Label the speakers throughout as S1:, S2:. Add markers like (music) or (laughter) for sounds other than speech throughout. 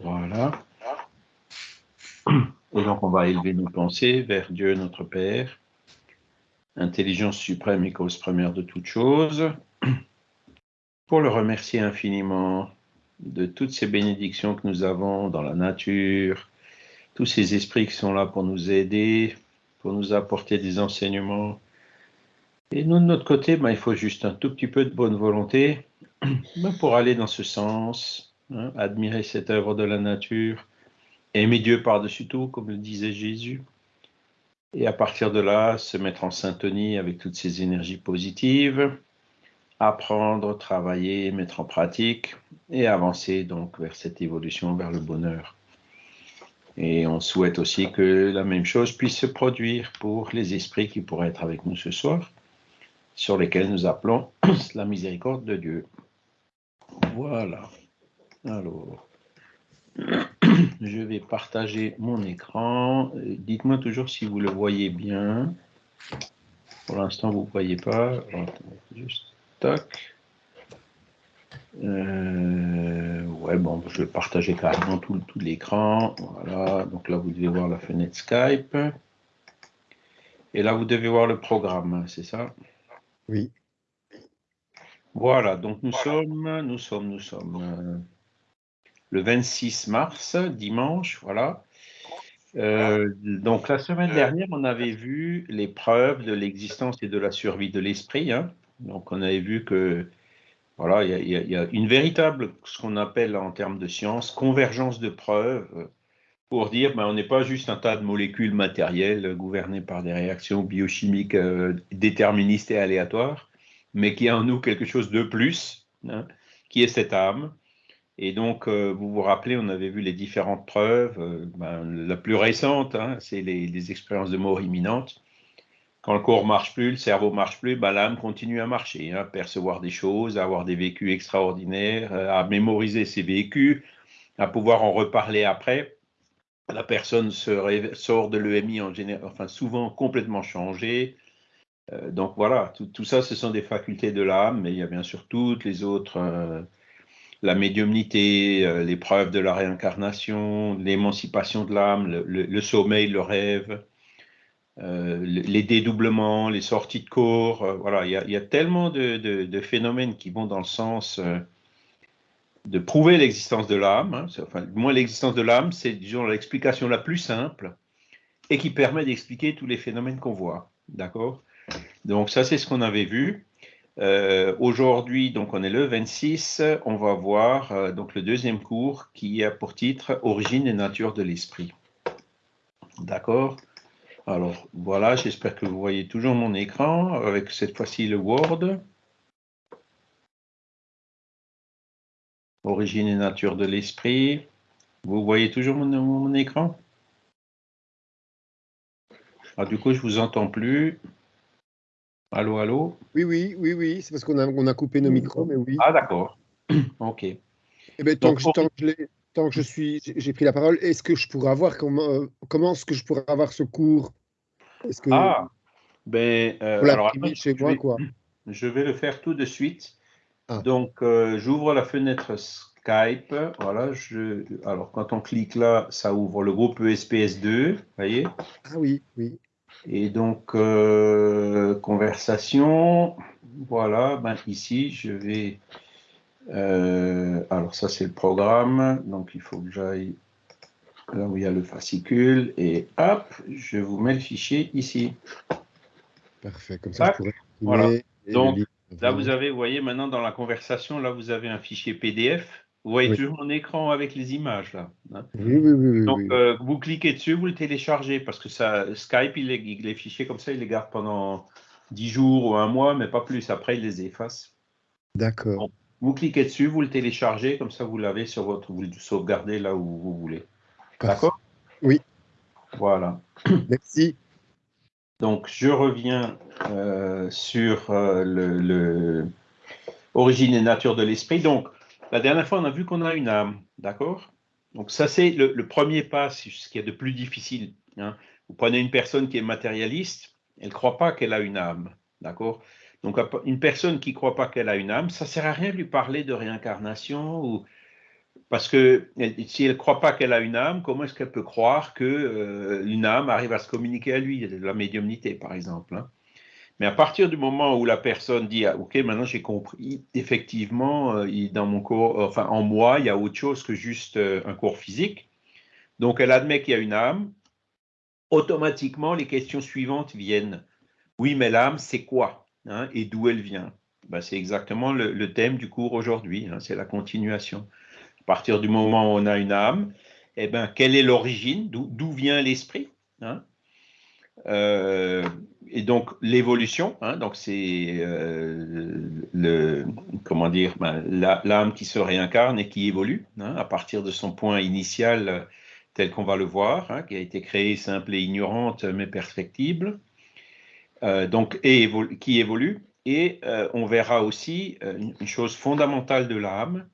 S1: Voilà. Et donc, on va élever nos pensées vers Dieu, notre Père, intelligence suprême et cause première de toutes choses, pour le remercier infiniment de toutes ces bénédictions que nous avons dans la nature, tous ces esprits qui sont là pour nous aider, pour nous apporter des enseignements. Et nous, de notre côté, ben, il faut juste un tout petit peu de bonne volonté (clears throat) ben, pour aller dans ce sens, hein, admirer cette œuvre de la nature, aimer Dieu par-dessus tout, comme le disait Jésus. Et à partir de là, se mettre en syntonie avec toutes ces énergies positives, apprendre, travailler, mettre en pratique et avancer donc vers cette évolution, vers le bonheur. Et on souhaite aussi que la même chose puisse se produire pour les esprits qui pourraient être avec nous ce soir, sur lesquels nous appelons (clears throat) la miséricorde de Dieu. Voilà. Alors, (clears throat) je vais partager mon écran. Dites-moi toujours si vous le voyez bien. Pour l'instant, vous ne voyez pas. Juste, tac. Euh, je vais partager carrément tout, tout l'écran. Voilà, donc là, vous devez voir la fenêtre Skype. Et là, vous devez voir le programme, c'est ça?
S2: Oui.
S1: Voilà, donc nous sommes, nous sommes, nous sommes euh, le 26 mars, dimanche, voilà. Euh, donc la semaine dernière, on avait vu les preuves de l'existence et de la survie de l'esprit. Hein. Donc on avait vu que voilà, il y, a une véritable, ce qu'on appelle en termes de science, convergence de preuves pour dire ben, on n'est pas juste un tas de molécules matérielles gouvernées par des réactions biochimiques euh, déterministes et aléatoires, mais qu'il y a en nous quelque chose de plus, hein, qui est cette âme. Et donc, euh, vous vous rappelez, on avait vu les différentes preuves. Euh, ben, la plus récente, hein, c'est les, expériences de mort imminente quand le corps marche plus, le cerveau marche plus, bah, l'âme continue à marcher, à hein, percevoir des choses, à avoir des vécus extraordinaires, euh, à mémoriser ses vécus, à pouvoir en reparler après. La personne sort de l'EMI en général, enfin souvent complètement changée. Euh, donc voilà, tout, ça, ce sont des facultés de l'âme, mais il y a bien sûr toutes les autres, euh, la médiumnité, les preuves de la réincarnation, l'émancipation de l'âme, le, sommeil, le rêve. Euh, les dédoublements, les sorties de corps, euh, voilà, il y, a, tellement de, phénomènes qui vont dans le sens euh, de prouver l'existence de l'âme. Hein, enfin, moi, l'existence de l'âme, c'est disons l'explication la plus simple et qui permet d'expliquer tous les phénomènes qu'on voit. D'accord? Donc ça, c'est ce qu'on avait vu. Aujourd'hui, donc on est le 26, on va voir donc le deuxième cours qui a pour titre Origine et nature de l'esprit. D'accord? Alors voilà, j'espère que vous voyez toujours mon écran avec cette fois-ci le Word. Origine et nature de l'esprit. Vous voyez toujours mon, écran? Ah, Du coup, je ne vous entends plus. Allô, allô?
S2: Oui, oui, oui, oui. C'est parce qu'on a, on a coupé nos micros, mais oui.
S1: Ah, d'accord. (clears throat) OK.
S2: Eh bien, tant, que, tant que je suis, j'ai pris la parole, est-ce que je pourrais avoir comment, euh, comment est-ce que je pourrais avoir ce cours?
S1: Que Ah, ben euh, alors chez je, moi, vais, quoi? (clears throat) je vais le faire tout de suite. Ah. Donc euh, j'ouvre la fenêtre Skype. Voilà, je, alors quand on clique là, ça ouvre le groupe ESPS2, voyez
S2: Ah oui, oui.
S1: Et donc conversation. Voilà, ben ici je vais euh, alors ça c'est le programme, donc il faut que j'aille là où il y a le fascicule, et hop, je vous mets le fichier ici.
S2: Parfait, comme ça je pourrais
S1: Voilà. Donc là vous avez, vous voyez maintenant dans la conversation, là vous avez un fichier PDF. Vous voyez toujours mon écran avec les images là.
S2: Hein. oui, oui, oui,
S1: Donc euh, vous cliquez dessus, vous le téléchargez parce que ça, Skype, il les, les fichiers comme ça, il les garde pendant 10 jours ou un mois, mais pas plus. Après, il les efface.
S2: D'accord.
S1: Vous cliquez dessus, vous le téléchargez, comme ça vous l'avez sur votre, vous le sauvegardez là où vous voulez. D'accord?
S2: Oui.
S1: Voilà.
S2: Merci.
S1: Donc je reviens euh, sur euh, le, origine et nature de l'esprit. Donc la dernière fois on a vu qu'on a une âme, d'accord? Donc ça c'est le, premier pas, c'est ce qui est de plus difficile. Hein. Vous prenez une personne qui est matérialiste, elle ne croit pas qu'elle a une âme, d'accord? Donc, une personne qui ne croit pas qu'elle a une âme, ça ne sert à rien de lui parler de réincarnation ou, parce que si elle ne croit pas qu'elle a une âme, comment est-ce qu'elle peut croire qu'une euh, âme arrive à se communiquer à lui, la médiumnité par exemple hein. Mais à partir du moment où la personne dit ah, Ok, maintenant j'ai compris, effectivement, euh, dans mon corps, enfin en moi, il y a autre chose que juste euh, un corps physique. Donc elle admet qu'il y a une âme. Automatiquement, les questions suivantes viennent. Oui, mais l'âme, c'est quoi hein, Et d'où elle vient? Ben, C'est exactement le, thème du cours aujourd'hui. Hein, c'est la continuation. À partir du moment où on a une âme, eh ben, quelle est l'origine? D'où vient l'esprit? Hein? Euh, et donc l'évolution, hein, donc c'est euh, le comment dire, ben, l'âme qui se réincarne et qui évolue hein, à partir de son point initial tel qu'on va le voir, qui a été créé simple et ignorante mais perfectible, euh, donc et qui évolue. Et on verra aussi une chose fondamentale de l'âme,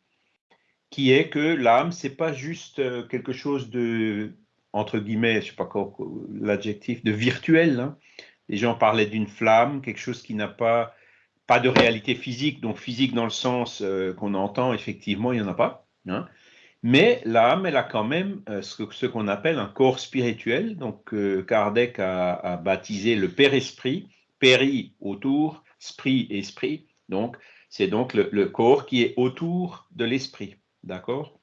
S1: qui est que l'âme c'est pas juste quelque chose de entre guillemets, je sais pas quoi l'adjectif, de virtuel. Hein. Les gens parlaient d'une flamme, quelque chose qui n'a pas, pas de réalité physique, donc physique dans le sens euh, qu'on entend, effectivement, il n'y en a pas. Hein. Mais l'âme, elle a quand même euh, ce, qu'on appelle un corps spirituel. Donc euh, Kardec a, baptisé le Père-Esprit, Péri autour, Sprit, Esprit. Donc c'est donc le corps qui est autour de l'esprit. D'accord?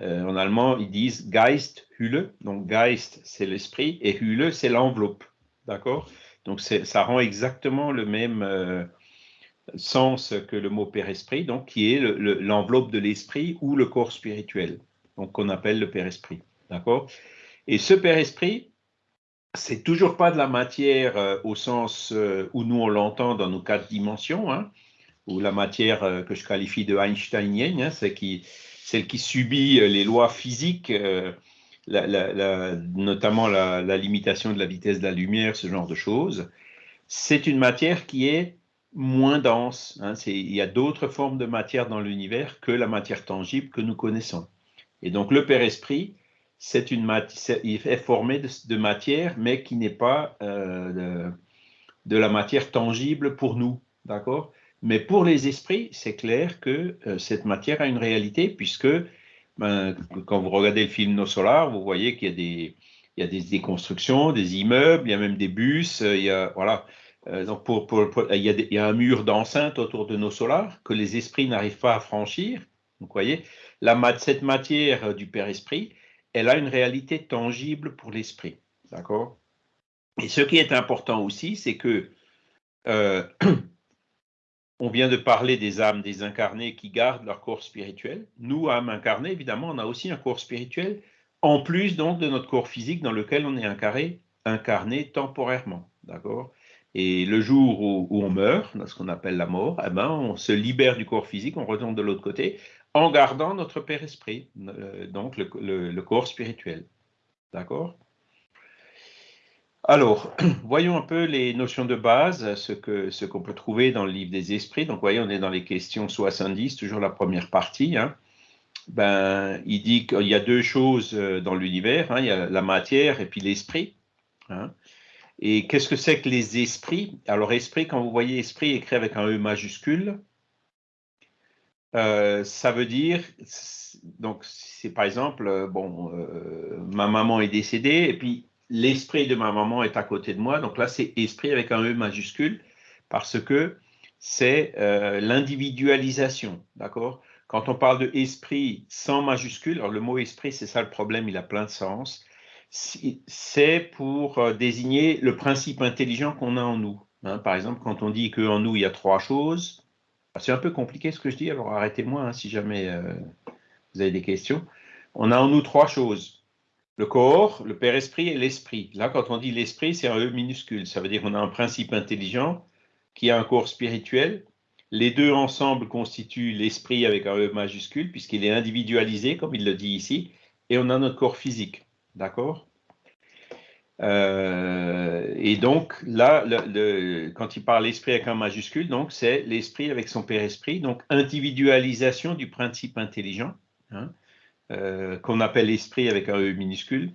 S1: Euh, en allemand, ils disent Geist, Hülle. Donc, Geist, c'est l'esprit et Hülle, c'est l'enveloppe. D'accord? Donc, ça rend exactement le même euh, sens que le mot Père-Esprit, donc qui est l'enveloppe de l'esprit ou le corps spirituel, qu'on appelle le Père-Esprit. D'accord? Et ce Père-Esprit, c'est toujours pas de la matière euh, au sens où nous on l'entend dans nos quatre dimensions, hein, ou la matière que je qualifie de einsteinienne, hein, celle qui subit euh, les lois physiques, euh, notamment la, limitation de la vitesse de la lumière, ce genre de choses, c'est une matière qui est moins dense. Hein. il y a d'autres formes de matière dans l'univers que la matière tangible que nous connaissons. Et donc le Père Esprit, c'est une il est formé de, matière, mais qui n'est pas euh, de, la matière tangible pour nous, d'accord? Mais pour les esprits, c'est clair que euh, cette matière a une réalité, puisque ben, quand vous regardez le film Nos Solar, vous voyez qu'il y a des, constructions, des immeubles, il y a même des bus, euh, il y a, voilà. Euh, donc pour, il, y a un mur d'enceinte autour de nos solars que les esprits n'arrivent pas à franchir. Vous voyez, cette matière du Père-Esprit, elle a une réalité tangible pour l'esprit. D'accord? Et ce qui est important aussi, c'est que (clears throat) On vient de parler des âmes désincarnées qui gardent leur corps spirituel. Nous, âmes incarnées, évidemment, on a aussi un corps spirituel, en plus donc de notre corps physique dans lequel on est incarné, temporairement. D'accord? Et le jour où, on meurt, ce qu'on appelle la mort, eh ben, on se libère du corps physique, on retourne de l'autre côté, en gardant notre Père Esprit, euh, donc le corps spirituel. D'accord? Alors, (clears throat) voyons un peu les notions de base, ce qu'on ce peut trouver dans le livre des esprits. Donc, voyez, on est dans les questions 70, toujours la première partie. Hein. Ben, il dit qu'il y a deux choses euh, dans l'univers, hein. il y a la matière et puis l'esprit. Hein. Et qu'est-ce que c'est que les esprits? Alors, esprit, quand vous voyez esprit écrit avec un E majuscule, euh, ça veut dire, donc c'est par exemple, euh, bon, ma maman est décédée et puis l'esprit de ma maman est à côté de moi. Donc là, c'est esprit avec un E majuscule parce que c'est euh, l'individualisation, d'accord? Quand on parle de esprit sans majuscule, alors le mot esprit, c'est ça le problème, il a plein de sens. C'est pour euh, désigner le principe intelligent qu'on a en nous. Hein. Par exemple, quand on dit qu'en nous, il y a trois choses, c'est un peu compliqué ce que je dis, alors arrêtez-moi hein, si jamais euh, vous avez des questions. On a en nous trois choses le corps, le Père Esprit et l'Esprit. Là, quand on dit l'Esprit, c'est un E minuscule. Ça veut dire qu'on a un principe intelligent qui a un corps spirituel. Les deux ensemble constituent l'Esprit avec un E majuscule, puisqu'il est individualisé, comme il le dit ici, et on a notre corps physique. D'accord? Euh, et donc là, quand il parle l'esprit avec un majuscule, c'est l'esprit avec son père esprit, donc individualisation du principe intelligent. Hein. Euh, qu'on appelle l'esprit avec un E minuscule.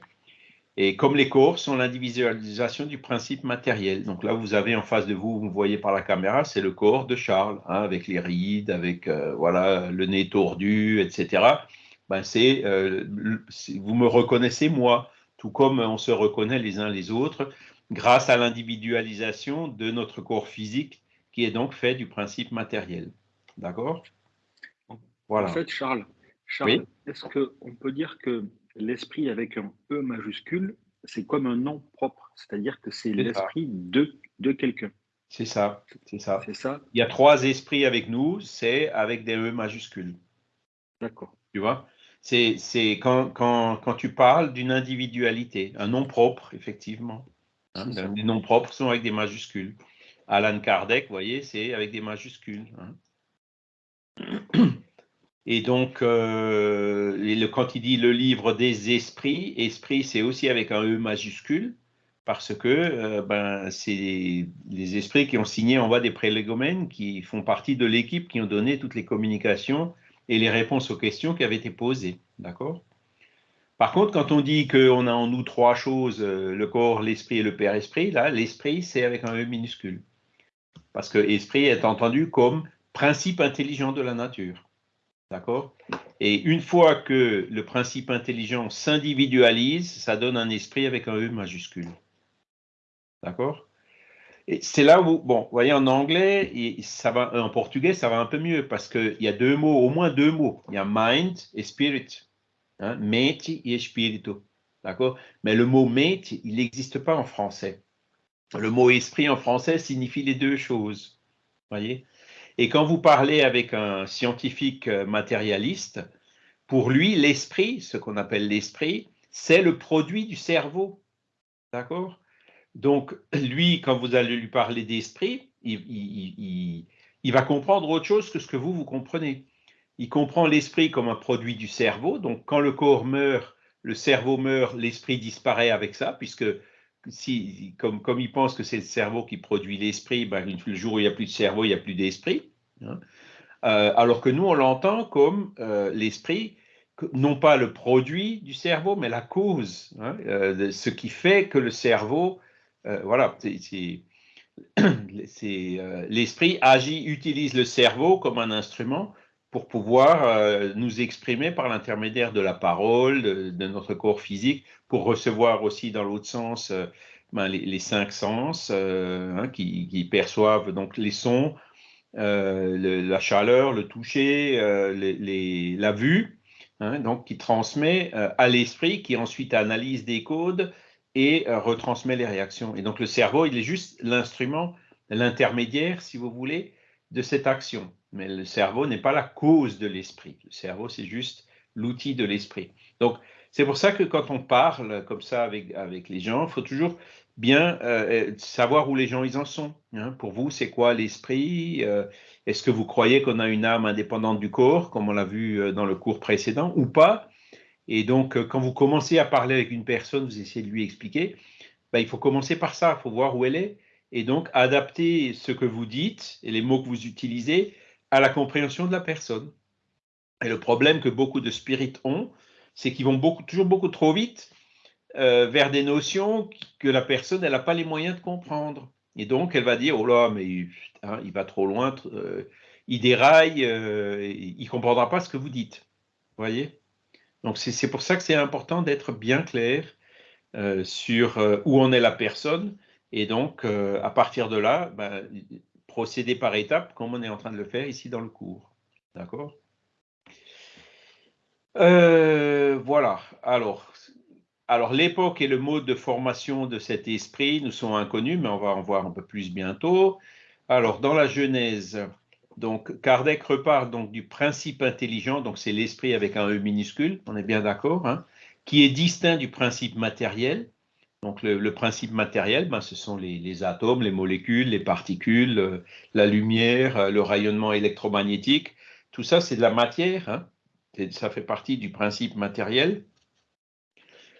S1: Et comme les corps sont l'individualisation du principe matériel. Donc là, vous avez en face de vous, vous voyez par la caméra, c'est le corps de Charles, hein, avec les rides, avec euh, voilà le nez tordu, etc. ben c'est, euh, vous me reconnaissez moi, tout comme on se reconnaît les uns les autres, grâce à l'individualisation de notre corps physique, qui est donc fait du principe matériel. D'accord?
S3: Voilà. En fait, Charles, Charles est-ce qu'on peut dire que l'esprit avec un E majuscule, c'est comme un nom propre, c'est-à-dire que c'est l'esprit de, de quelqu'un?
S1: C'est ça, c'est ça. C'est ça? Il y a trois esprits avec nous, c'est avec des E majuscules.
S3: D'accord.
S1: Tu vois? C'est quand, quand, quand, tu parles d'une individualité, un nom propre, effectivement. Hein, les noms propres sont avec des majuscules. Alan Kardec, vous voyez, c'est avec des majuscules. Hein. Et donc, euh, quand il dit le livre des esprits, esprit, c'est aussi avec un E majuscule parce que euh, ben, c'est les esprits qui ont signé en bas des prélégomènes qui font partie de l'équipe qui ont donné toutes les communications et les réponses aux questions qui avaient été posées. D'accord? Par contre, quand on dit qu'on a en nous trois choses, euh, le corps, l'esprit et le Père-Esprit, là, l'esprit, c'est avec un E minuscule. Parce que esprit est entendu comme principe intelligent de la nature. D'accord? Et une fois que le principe intelligent s'individualise, ça donne un esprit avec un E majuscule. D'accord? Et c'est là où, bon, vous voyez, en anglais, ça va, en portugais, ça va un peu mieux parce qu'il y a deux mots, au moins deux mots. Il y a mind et spirit. Hein, et espírito. D'accord? Mais le mot mente, il n'existe pas en français. Le mot esprit en français signifie les deux choses. Voyez? Et quand vous parlez avec un scientifique euh, matérialiste, pour lui, l'esprit, ce qu'on appelle l'esprit, c'est le produit du cerveau. D'accord? Donc, lui, quand vous allez lui parler d'esprit, il, va comprendre autre chose que ce que vous, vous comprenez. Il comprend l'esprit comme un produit du cerveau. Donc, quand le corps meurt, le cerveau meurt, l'esprit disparaît avec ça, puisque si, comme, comme il pense que c'est le cerveau qui produit l'esprit, ben, le jour où il n'y a plus de cerveau, il n'y a plus d'esprit. Hein. Euh, alors que nous, on l'entend comme euh, l'esprit, non pas le produit du cerveau, mais la cause, hein, euh, ce qui fait que le cerveau voilà, c'est (clears throat) l'esprit agit, utilise le cerveau comme un instrument pour pouvoir euh, nous exprimer par l'intermédiaire de la parole, de, notre corps physique, pour recevoir aussi dans l'autre sens ben, les, cinq sens hein, qui, perçoivent donc les sons, la chaleur, le toucher, la vue, hein, donc qui transmet à l'esprit qui ensuite analyse des codes et euh, retransmet les réactions. Et donc le cerveau, il est juste l'instrument, l'intermédiaire, si vous voulez, de cette action. Mais le cerveau n'est pas la cause de l'esprit. Le cerveau, c'est juste l'outil de l'esprit. Donc c'est pour ça que quand on parle comme ça avec, avec les gens, il faut toujours bien euh, savoir où les gens ils en sont. Hein. Pour vous, c'est quoi l'esprit euh, Est-ce que vous croyez qu'on a une âme indépendante du corps, comme on l'a vu dans le cours précédent, ou pas? Et donc, euh, quand vous commencez à parler avec une personne, vous essayez de lui expliquer, ben, il faut commencer par ça, il faut voir où elle est, et donc adapter ce que vous dites et les mots que vous utilisez à la compréhension de la personne. Et le problème que beaucoup de spirites ont, c'est qu'ils vont beaucoup, toujours beaucoup trop vite euh, vers des notions que la personne n'a pas les moyens de comprendre. Et donc, elle va dire, oh là, mais il va trop loin, euh, il déraille, il ne comprendra pas ce que vous dites. Vous voyez? Donc c'est pour ça que c'est important d'être bien clair euh, sur euh, où en est la personne et donc euh, à partir de là, ben, procéder par étapes comme on est en train de le faire ici dans le cours. D'accord? Voilà. Alors, alors l'époque et le mode de formation de cet esprit nous sont inconnus, mais on va en voir un peu plus bientôt. Alors, dans la Genèse, donc, Kardec repart donc du principe intelligent, donc c'est l'esprit avec un E minuscule, on est bien d'accord, hein, qui est distinct du principe matériel. Donc, le, principe matériel, ben, ce sont les, atomes, les molécules, les particules, euh, la lumière, euh, le rayonnement électromagnétique. Tout ça, c'est de la matière. Hein, ça fait partie du principe matériel.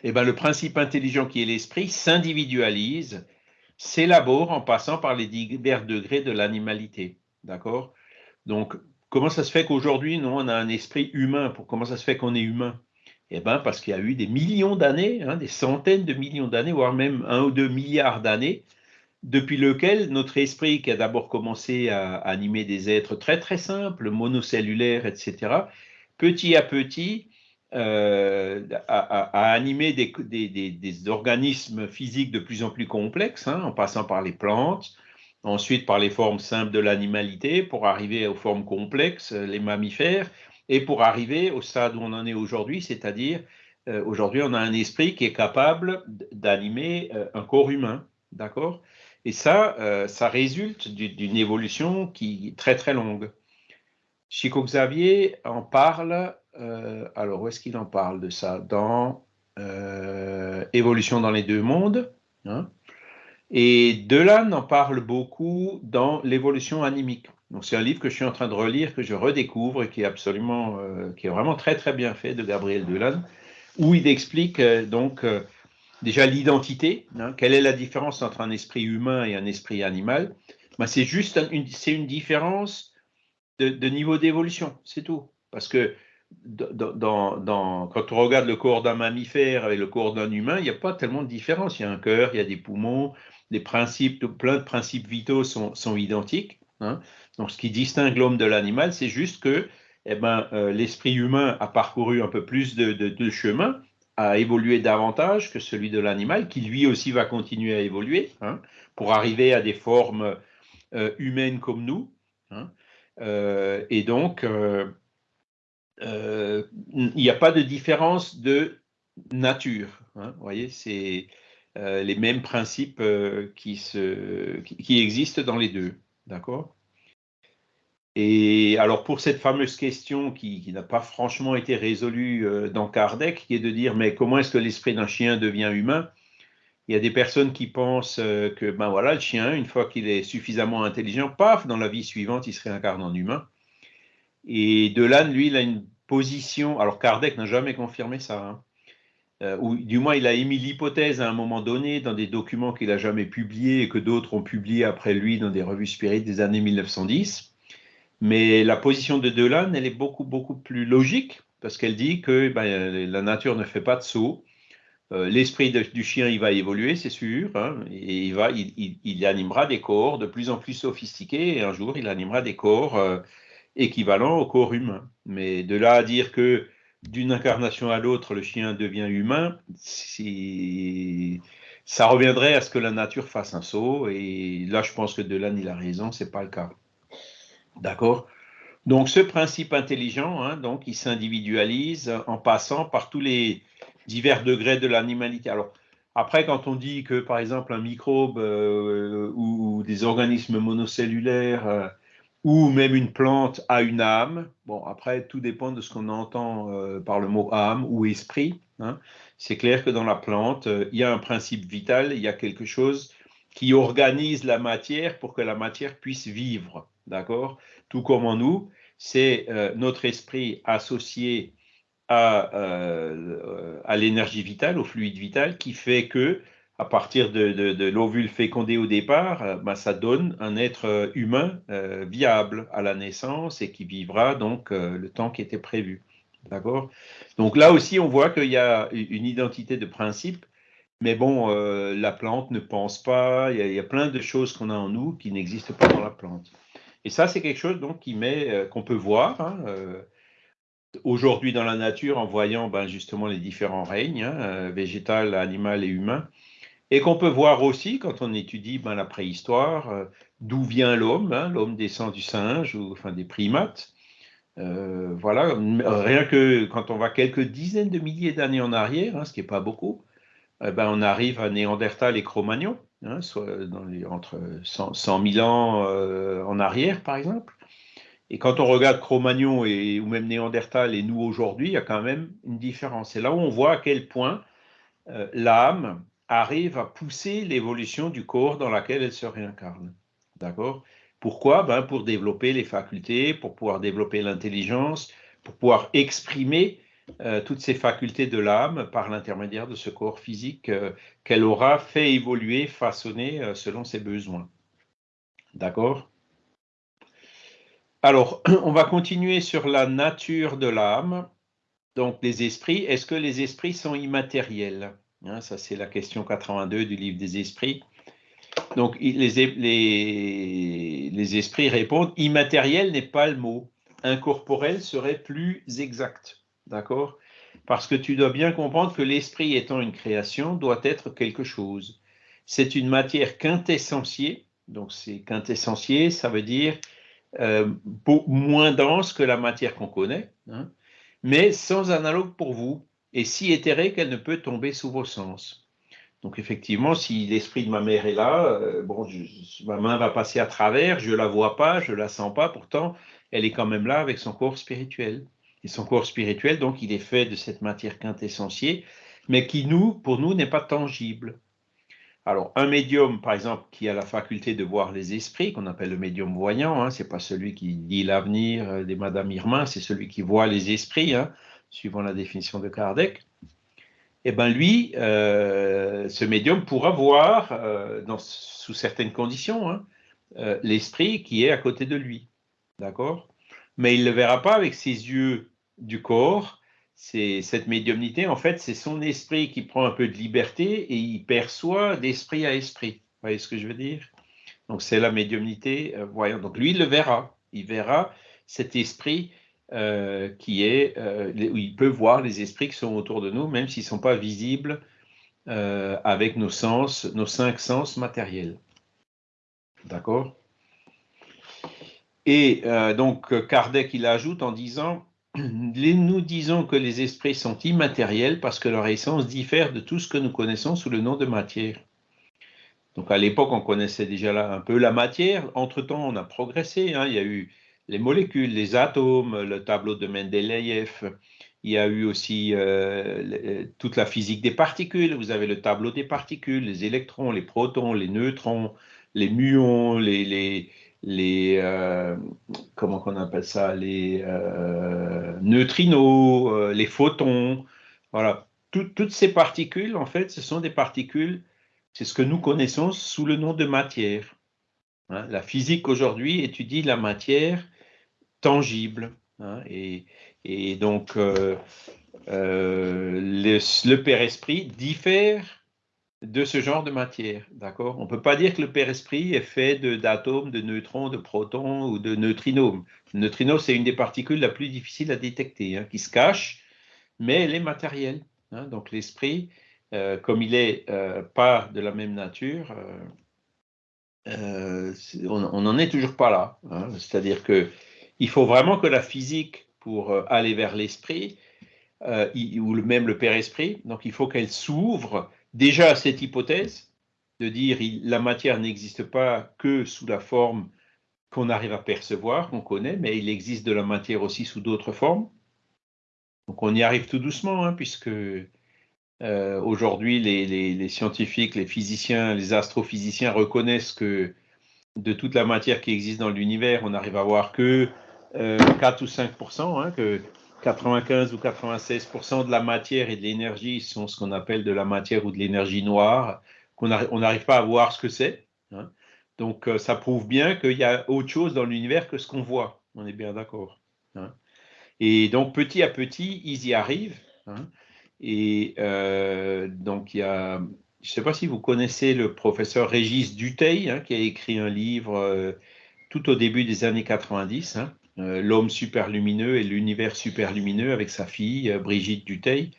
S1: Et ben, le principe intelligent qui est l'esprit s'individualise, s'élabore en passant par les divers degrés de l'animalité. D'accord? Donc, comment ça se fait qu'aujourd'hui, nous, on a un esprit humain? Pour Comment ça se fait qu'on est humain? Eh bien, parce qu'il y a eu des millions d'années, hein, des centaines de millions d'années, voire même un ou deux milliards d'années, depuis lequel notre esprit, qui a d'abord commencé à animer des êtres très très simples, monocellulaires, etc., petit à petit, à, animer des, des, organismes physiques de plus en plus complexes, hein, en passant par les plantes, ensuite par les formes simples de l'animalité, pour arriver aux formes complexes, les mammifères, et pour arriver au stade où on en est aujourd'hui, c'est-à-dire euh, aujourd'hui on a un esprit qui est capable d'animer euh, un corps humain, d'accord? Et ça, euh, ça résulte d'une évolution qui est très très longue. Chico Xavier en parle, alors où est-ce qu'il en parle de ça? Dans Évolution dans les deux mondes. Hein? Et Delan en parle beaucoup dans l'évolution animique. Donc c'est un livre que je suis en train de relire, que je redécouvre et qui est absolument, euh, qui est vraiment très très bien fait de Gabriel Delan, où il explique euh, donc euh, déjà l'identité. Hein, quelle est la différence entre un esprit humain et un esprit animal ben, C'est juste une, c'est une différence de, niveau d'évolution, c'est tout. Parce que quand on regarde le corps d'un mammifère et le corps d'un humain, il n'y a pas tellement de différence. Il y a un cœur, il y a des poumons, des principes, plein de principes vitaux sont, sont identiques. Hein. Donc, ce qui distingue l'homme de l'animal, c'est juste que eh ben, euh, l'esprit humain a parcouru un peu plus de, chemin, a évolué davantage que celui de l'animal, qui lui aussi va continuer à évoluer hein, pour arriver à des formes euh, humaines comme nous. Hein. Euh, et donc, il n'y a pas de différence de nature. vous voyez, c'est les mêmes principes qui, se, qui existent dans les deux. D'accord? Et alors pour cette fameuse question qui, n'a pas franchement été résolue euh, dans Kardec, qui est de dire mais comment est-ce que l'esprit d'un chien devient humain? Il y a des personnes qui pensent euh, que ben voilà le chien une fois qu'il est suffisamment intelligent, paf dans la vie suivante il se réincarne en humain. Et Delanne lui il a une position. Alors Kardec n'a jamais confirmé ça. Hein, euh, ou du moins il a émis l'hypothèse à un moment donné dans des documents qu'il n'a jamais publiés et que d'autres ont publiés après lui dans des revues spirites des années 1910. Mais la position de Delan, elle est beaucoup, plus logique parce qu'elle dit que ben, la nature ne fait pas de saut. Euh, l'esprit du chien, il va évoluer, c'est sûr, hein, et il, va, il, animera des corps de plus en plus sophistiqués, et un jour, il animera des corps euh, équivalents au corps humain. Mais de là à dire que d'une incarnation à l'autre, le chien devient humain, ça reviendrait à ce que la nature fasse un saut, et là, je pense que Delan, il a raison, c'est pas le cas. D'accord? Donc, ce principe intelligent, hein, donc, il s'individualise en passant par tous les divers degrés de l'animalité. Alors, après, quand on dit que, par exemple, un microbe euh, ou, des organismes monocellulaires euh, ou même une plante a une âme, bon, après, tout dépend de ce qu'on entend euh, par le mot âme ou esprit. Hein. C'est clair que dans la plante, il y a un principe vital, il y a quelque chose qui organise la matière pour que la matière puisse vivre. D'accord? Tout comme en nous, c'est euh, notre esprit associé à, euh, à l'énergie vitale, au fluide vital, qui fait que, à partir de, l'ovule fécondé au départ, euh, ben, ça donne un être humain viable à la naissance et qui vivra donc le temps qui était prévu. D'accord? Donc là aussi, on voit qu'il y a une identité de principe, mais bon, la plante ne pense pas, il y, a, plein de choses qu'on a en nous qui n'existent pas dans la plante. Et ça, c'est quelque chose donc euh, qu'on peut voir hein, euh, aujourd'hui dans la nature en voyant ben, justement les différents règnes, hein, euh, végétal, animal et humain, et qu'on peut voir aussi quand on étudie ben, la préhistoire, d'où vient l'homme. Hein, l'homme descend du singe ou des primates. voilà, rien que quand on va quelques dizaines de milliers d'années en arrière, ce qui n'est pas beaucoup, eh ben, on arrive à Néandertal et Cro-Magnon. Hein, soit dans les, entre 100, 000 ans euh, en arrière, par exemple. Et quand on regarde Cro-Magnon ou même Néandertal et nous aujourd'hui, il y a quand même une différence. C'est là où on voit à quel point euh, l'âme arrive à pousser l'évolution du corps dans laquelle elle se réincarne. D'accord? Pourquoi? Ben Pour développer les facultés, pour pouvoir développer l'intelligence, pour pouvoir exprimer euh, toutes ces facultés de l'âme par l'intermédiaire de ce corps physique euh, qu'elle aura fait évoluer, façonner euh, selon ses besoins. D'accord? Alors, (clears throat) on va continuer sur la nature de l'âme. Donc, les esprits, est-ce que les esprits sont immatériels? Hein, Ça, c'est la question 82 du livre des esprits. Donc, les, les, les esprits répondent, immatériel n'est pas le mot. Incorporel serait plus exact. D'accord? Parce que tu dois bien comprendre que l'esprit étant une création doit être quelque chose. C'est une matière quintessentielle, donc c'est quintessentiel, ça veut dire euh, moins dense que la matière qu'on connaît, hein, mais sans analogue pour vous, et si éthérée qu'elle ne peut tomber sous vos sens. Donc effectivement, si l'esprit de ma mère est là, euh, bon, ma main va passer à travers, je la vois pas, je la sens pas, pourtant elle est quand même là avec son corps spirituel. Et son corps spirituel, donc, il est fait de cette matière quintessentielle, mais qui nous, pour nous, n'est pas tangible. Alors, un médium, par exemple, qui a la faculté de voir les esprits, qu'on appelle le médium voyant, hein, ce n'est pas celui qui dit l'avenir euh, des Madame Irma, c'est celui qui voit les esprits, hein, suivant la définition de Kardec. Eh bien, lui, euh, ce médium pourra voir, euh, sous certaines conditions, hein, l'esprit qui est à côté de lui. D'accord? Mais il ne le verra pas avec ses yeux du corps. C'est cette médiumnité, en fait, c'est son esprit qui prend un peu de liberté et il perçoit d'esprit à esprit. Vous voyez ce que je veux dire? Donc, c'est la médiumnité euh, voyant. Donc, lui, il le verra. Il verra cet esprit euh, qui est, euh, il peut voir les esprits qui sont autour de nous, même s'ils ne sont pas visibles avec nos sens, nos cinq sens matériels. D'accord? Et euh, donc Kardec, il ajoute en disant, (clears throat) nous disons que les esprits sont immatériels parce que leur essence diffère de tout ce que nous connaissons sous le nom de matière. Donc à l'époque, on connaissait déjà un peu la matière. Entre-temps, on a progressé. Hein. Il y a eu les molécules, les atomes, le tableau de Mendeleïev. Il y a eu aussi euh, toute la physique des particules. Vous avez le tableau des particules, les électrons, les protons, les neutrons, les muons, les euh, comment appelle ça, les euh, neutrinos, euh, les photons, voilà, toutes ces particules, en fait, ce sont des particules, c'est ce que nous connaissons sous le nom de matière. Hein. la physique aujourd'hui étudie la matière tangible, hein, et, donc le, le Père Esprit diffère de ce genre de matière, d'accord? On ne peut pas dire que le Père-Esprit est fait d'atomes, de, neutrons, de protons ou de neutrinos. Le neutrino, c'est une des particules la plus difficile à détecter, hein, qui se cache, mais elle est matérielle. Hein. donc l'esprit, euh, comme il n'est euh, pas de la même nature, euh, on n'en est toujours pas là. Hein. C'est-à-dire que il faut vraiment que la physique, pour aller vers l'esprit, ou même le Père-Esprit, donc il faut qu'elle s'ouvre déjà cette hypothèse de dire la matière n'existe pas que sous la forme qu'on arrive à percevoir, qu'on connaît, mais il existe de la matière aussi sous d'autres formes. Donc on y arrive tout doucement, hein, puisque euh, aujourd'hui les, scientifiques, les physiciens, les astrophysiciens reconnaissent que de toute la matière qui existe dans l'univers, on arrive à voir que 4 euh, ou 5 hein, que 95 ou 96% de la matière et de l'énergie sont ce qu'on appelle de la matière ou de l'énergie noire, qu'on on n'arrive pas à voir ce que c'est. Hein. Donc, euh, ça prouve bien qu'il y a autre chose dans l'univers que ce qu'on voit. On est bien d'accord. Hein. Et donc, petit à petit, ils y arrivent. Hein. Et euh, donc, il y a, je ne sais pas si vous connaissez le professeur Régis Duteil, qui a écrit un livre euh, tout au début des années 90, euh, l'homme super lumineux et l'univers super lumineux avec sa fille euh, Brigitte Duteil,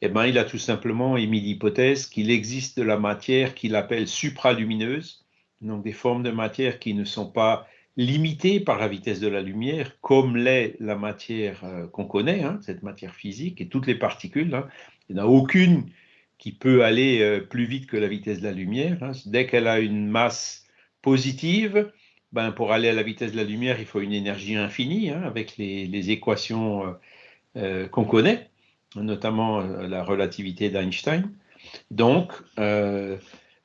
S1: eh ben, il a tout simplement émis l'hypothèse qu'il existe de la matière qu'il appelle supralumineuse, donc des formes de matière qui ne sont pas limitées par la vitesse de la lumière, comme l'est la matière euh, qu'on connaît, hein, cette matière physique, et toutes les particules. Hein. il n'y en a aucune qui peut aller plus vite que la vitesse de la lumière. Hein. Dès qu'elle a une masse positive, ben, pour aller à la vitesse de la lumière, il faut une énergie infinie, hein, avec les, équations euh, euh, qu'on connaît, notamment euh, la relativité d'Einstein. Donc, il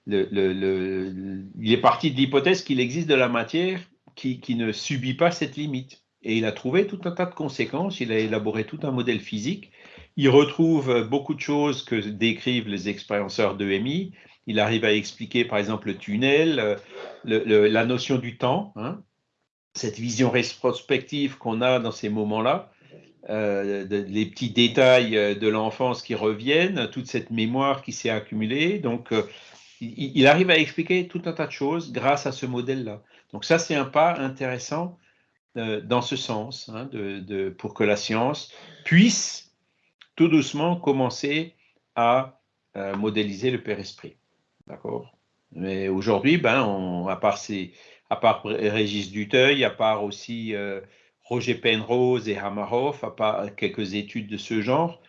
S1: est parti de l'hypothèse qu'il existe de la matière qui, qui, ne subit pas cette limite. Et il a trouvé tout un tas de conséquences, il a élaboré tout un modèle physique. Il retrouve beaucoup de choses que décrivent les expérienceurs d'EMI, il arrive à expliquer, par exemple, le tunnel, euh, la notion du temps, hein. cette vision rétrospective qu'on a dans ces moments-là, euh, les petits détails euh, de l'enfance qui reviennent, toute cette mémoire qui s'est accumulée. Donc, il, arrive à expliquer tout un tas de choses grâce à ce modèle-là. Donc, ça, c'est un pas intéressant dans ce sens, hein, pour que la science puisse tout doucement commencer à modéliser le Père-Esprit. D'accord Mais aujourd'hui, ben, à, part à part Régis Duteuil, à part aussi euh, Roger Penrose et Hamarov, à part quelques études de ce genre,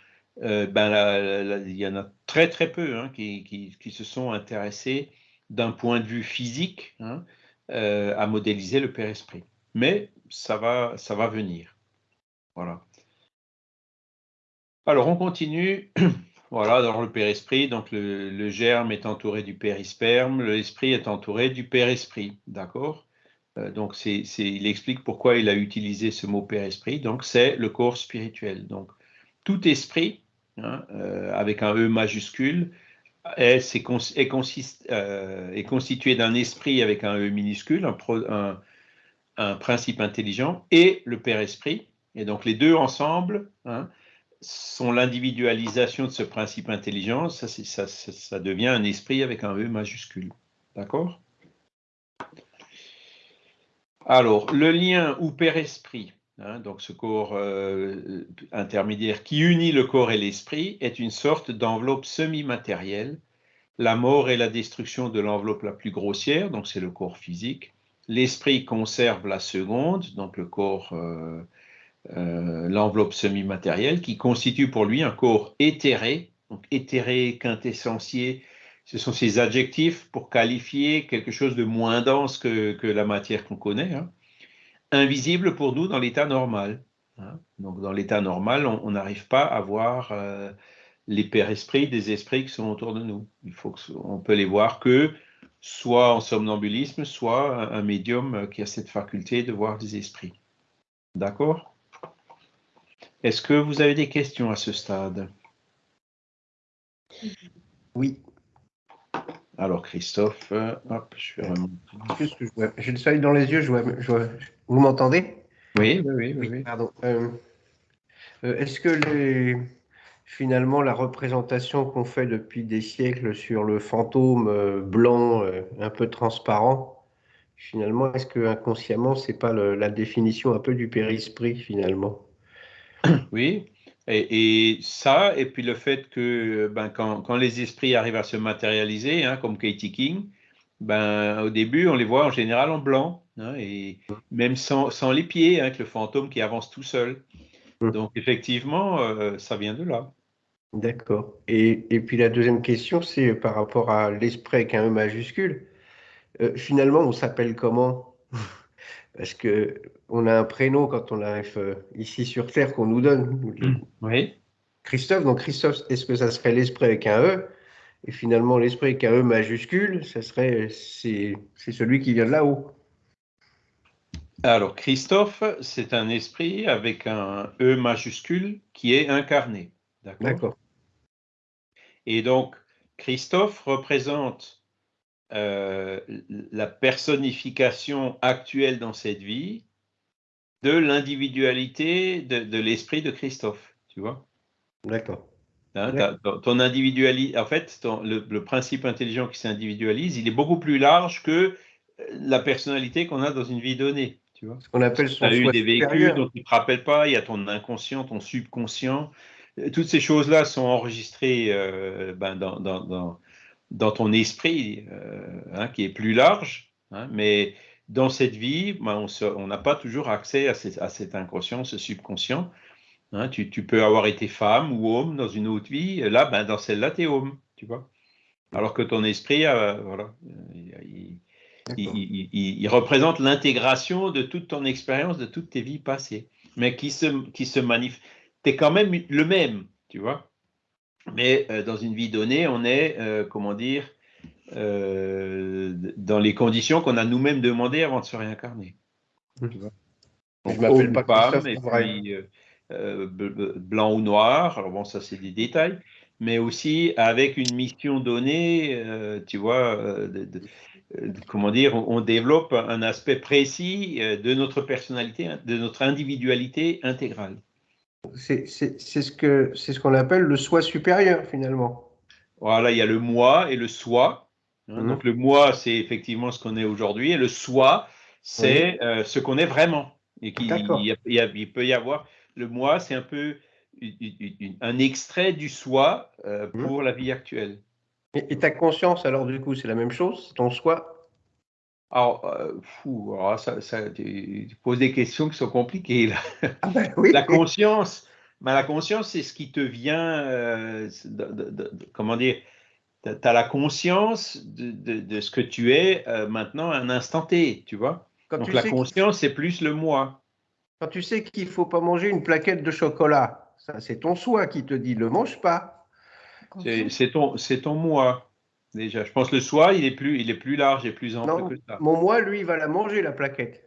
S1: euh, ben, il y en a très très peu hein, qui, se sont intéressés d'un point de vue physique hein, à modéliser le Père-Esprit. Mais ça va, ça va venir. Voilà. Alors, on continue. (clears throat) Voilà, dans le père-esprit, donc le, germe est entouré du périsperme, l'esprit est entouré du père-esprit, d'accord? Euh, Donc, c'est, il explique pourquoi il a utilisé ce mot père-esprit, donc c'est le corps spirituel. Donc, tout esprit, hein, euh, avec un E majuscule, est, euh, est, constitué d'un esprit avec un E minuscule, un, un principe intelligent, et le père-esprit. Et donc, les deux ensemble, hein, sont l'individualisation de ce principe intelligent, ça, ça, ça, devient un esprit avec un E majuscule. D'accord? Alors, le lien ou père-esprit, hein, donc ce corps euh, intermédiaire qui unit le corps et l'esprit, est une sorte d'enveloppe semi-matérielle. La mort est la destruction de l'enveloppe la plus grossière, donc c'est le corps physique. L'esprit conserve la seconde, donc le corps euh, euh, l'enveloppe semi-matérielle, qui constitue pour lui un corps éthéré, donc éthéré, quintessentiel, ce sont ces adjectifs pour qualifier quelque chose de moins dense que, la matière qu'on connaît, hein. invisible pour nous dans l'état normal. Hein. Donc dans l'état normal, on n'arrive pas à voir euh, les pères-esprits des esprits qui sont autour de nous. Il faut on peut les voir que soit en somnambulisme, soit un médium qui a cette faculté de voir des esprits. D'accord? Est-ce que vous avez des questions à ce stade?
S4: Oui.
S1: Alors, Christophe, euh, hop,
S4: je vais J'ai le soleil dans les yeux, je vois, vous m'entendez?
S1: Oui, oui, oui,
S4: Pardon. Euh, euh, est-ce que finalement la représentation qu'on fait depuis des siècles sur le fantôme blanc, un peu transparent, finalement, est-ce que inconsciemment, c'est pas la définition un peu du périsprit finalement?
S1: Oui, et, ça, et puis le fait que ben, quand, les esprits arrivent à se matérialiser, hein, comme Katie King, ben, au début, on les voit en général en blanc, hein, et même sans, les pieds, hein, avec le fantôme qui avance tout seul. Hum. Donc, effectivement, euh, ça vient de là.
S4: D'accord. Et, puis la deuxième question, c'est par rapport à l'esprit avec un E majuscule. Euh, finalement, on s'appelle comment? Parce que on a un prénom quand on arrive euh, ici sur Terre qu'on nous donne.
S1: Hmm, oui.
S4: Christophe, donc Christophe, est-ce que ça serait l'esprit avec un E? Et finalement, l'esprit avec un E majuscule, ça serait c'est celui qui vient de là-haut.
S1: Alors, Christophe, c'est un esprit avec un E majuscule qui est incarné.
S4: D'accord.
S1: Et donc, Christophe représente euh, la personnification actuelle dans cette vie de l'individualité de, l'esprit de Christophe, tu vois
S4: D'accord.
S1: Hein, ton individualité, en fait, le, principe intelligent qui s'individualise, il est beaucoup plus large que la personnalité qu'on a dans une vie donnée. Tu vois
S4: Ce qu'on appelle
S1: son Tu as eu des vécus dont tu ne te rappelles pas, il y a ton inconscient, ton subconscient. Toutes ces choses-là sont enregistrées euh, ben, dans, dans, dans ton esprit euh, hein, qui est plus large, hein, mais dans cette vie, ben, on n'a pas toujours accès à, cet inconscient, ce subconscient. Hein. tu, peux avoir été femme ou homme dans une autre vie, là, ben, dans celle-là, tu es homme, tu vois. Alors que ton esprit, euh, voilà, il, représente l'intégration de toute ton expérience, de toutes tes vies passées, mais qui se, qui se manifeste. Tu es quand même le même, tu vois. Mais euh, dans une vie donnée, on est, euh, comment dire, euh, dans les conditions qu'on a nous-mêmes demandées avant de se réincarner.
S4: Mmh. je m'appelle pas
S1: et puis, blanc ou noir, alors bon, ça c'est des détails, mais aussi avec une mission donnée, tu vois, comment dire, on, développe un aspect précis de notre personnalité, de notre individualité intégrale.
S4: C'est ce que c'est ce qu'on appelle le soi supérieur finalement.
S1: Voilà, il y a le moi et le soi. Hein. Mhm. Donc le moi, c'est effectivement ce qu'on est aujourd'hui, et le soi, c'est euh, ce qu'on est vraiment. Et il, il, peut y avoir le moi, c'est un peu un extrait du soi euh, mmh. pour la vie actuelle.
S4: Et, ta conscience, alors du coup, c'est la même chose, ton soi
S1: Alors, euh, fou, ça, tu poses des questions qui sont compliquées. Ah ben la conscience, mais la conscience, c'est ce qui te vient, euh, comment dire, tu as la conscience de, ce que tu es maintenant à un instant T, tu vois? Donc la conscience, c'est plus le moi.
S4: Quand tu sais qu'il ne faut pas manger une plaquette de chocolat, ça c'est ton soi qui te dit ne le mange pas.
S1: C'est ton, ton moi. Déjà, je pense que le soi, il est plus, il est plus large et plus ample que ça.
S4: Mon moi, lui, il va la manger, la plaquette.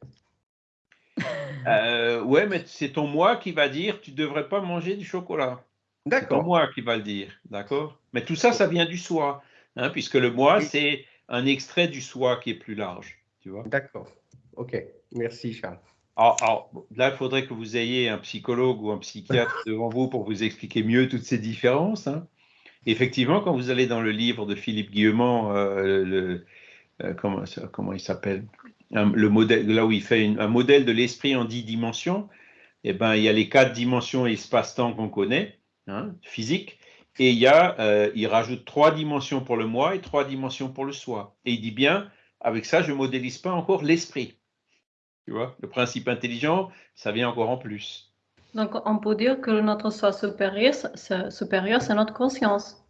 S4: (laughs)
S1: Euh, ouais, mais c'est ton moi qui va dire tu devrais pas manger du chocolat. D'accord. C'est ton moi qui va le dire, d'accord? Mais tout ça, ça vient du soi, hein, puisque le moi, c'est un extrait du soi qui est plus large, tu vois.
S4: D'accord. Ok, merci Charles.
S1: Alors, là, il faudrait que vous ayez un psychologue ou un psychiatre (laughs) devant vous pour vous expliquer mieux toutes ces différences. Hein. Effectivement, quand vous allez dans le livre de Philippe Guillemont, euh, euh, comment, comment, il s'appelle? Le modèle, Là où il fait un modèle de l'esprit en dix dimensions, eh ben, il y a les quatre dimensions espace-temps qu'on connaît, hein, physique, et il, y a, euh, il rajoute trois dimensions pour le moi et trois dimensions pour le soi. Et il dit bien, avec ça, je ne modélise pas encore l'esprit. Tu vois, le principe intelligent, ça vient encore en plus.
S5: Donc, on peut dire que notre soi supérieur, supérieur c'est notre conscience.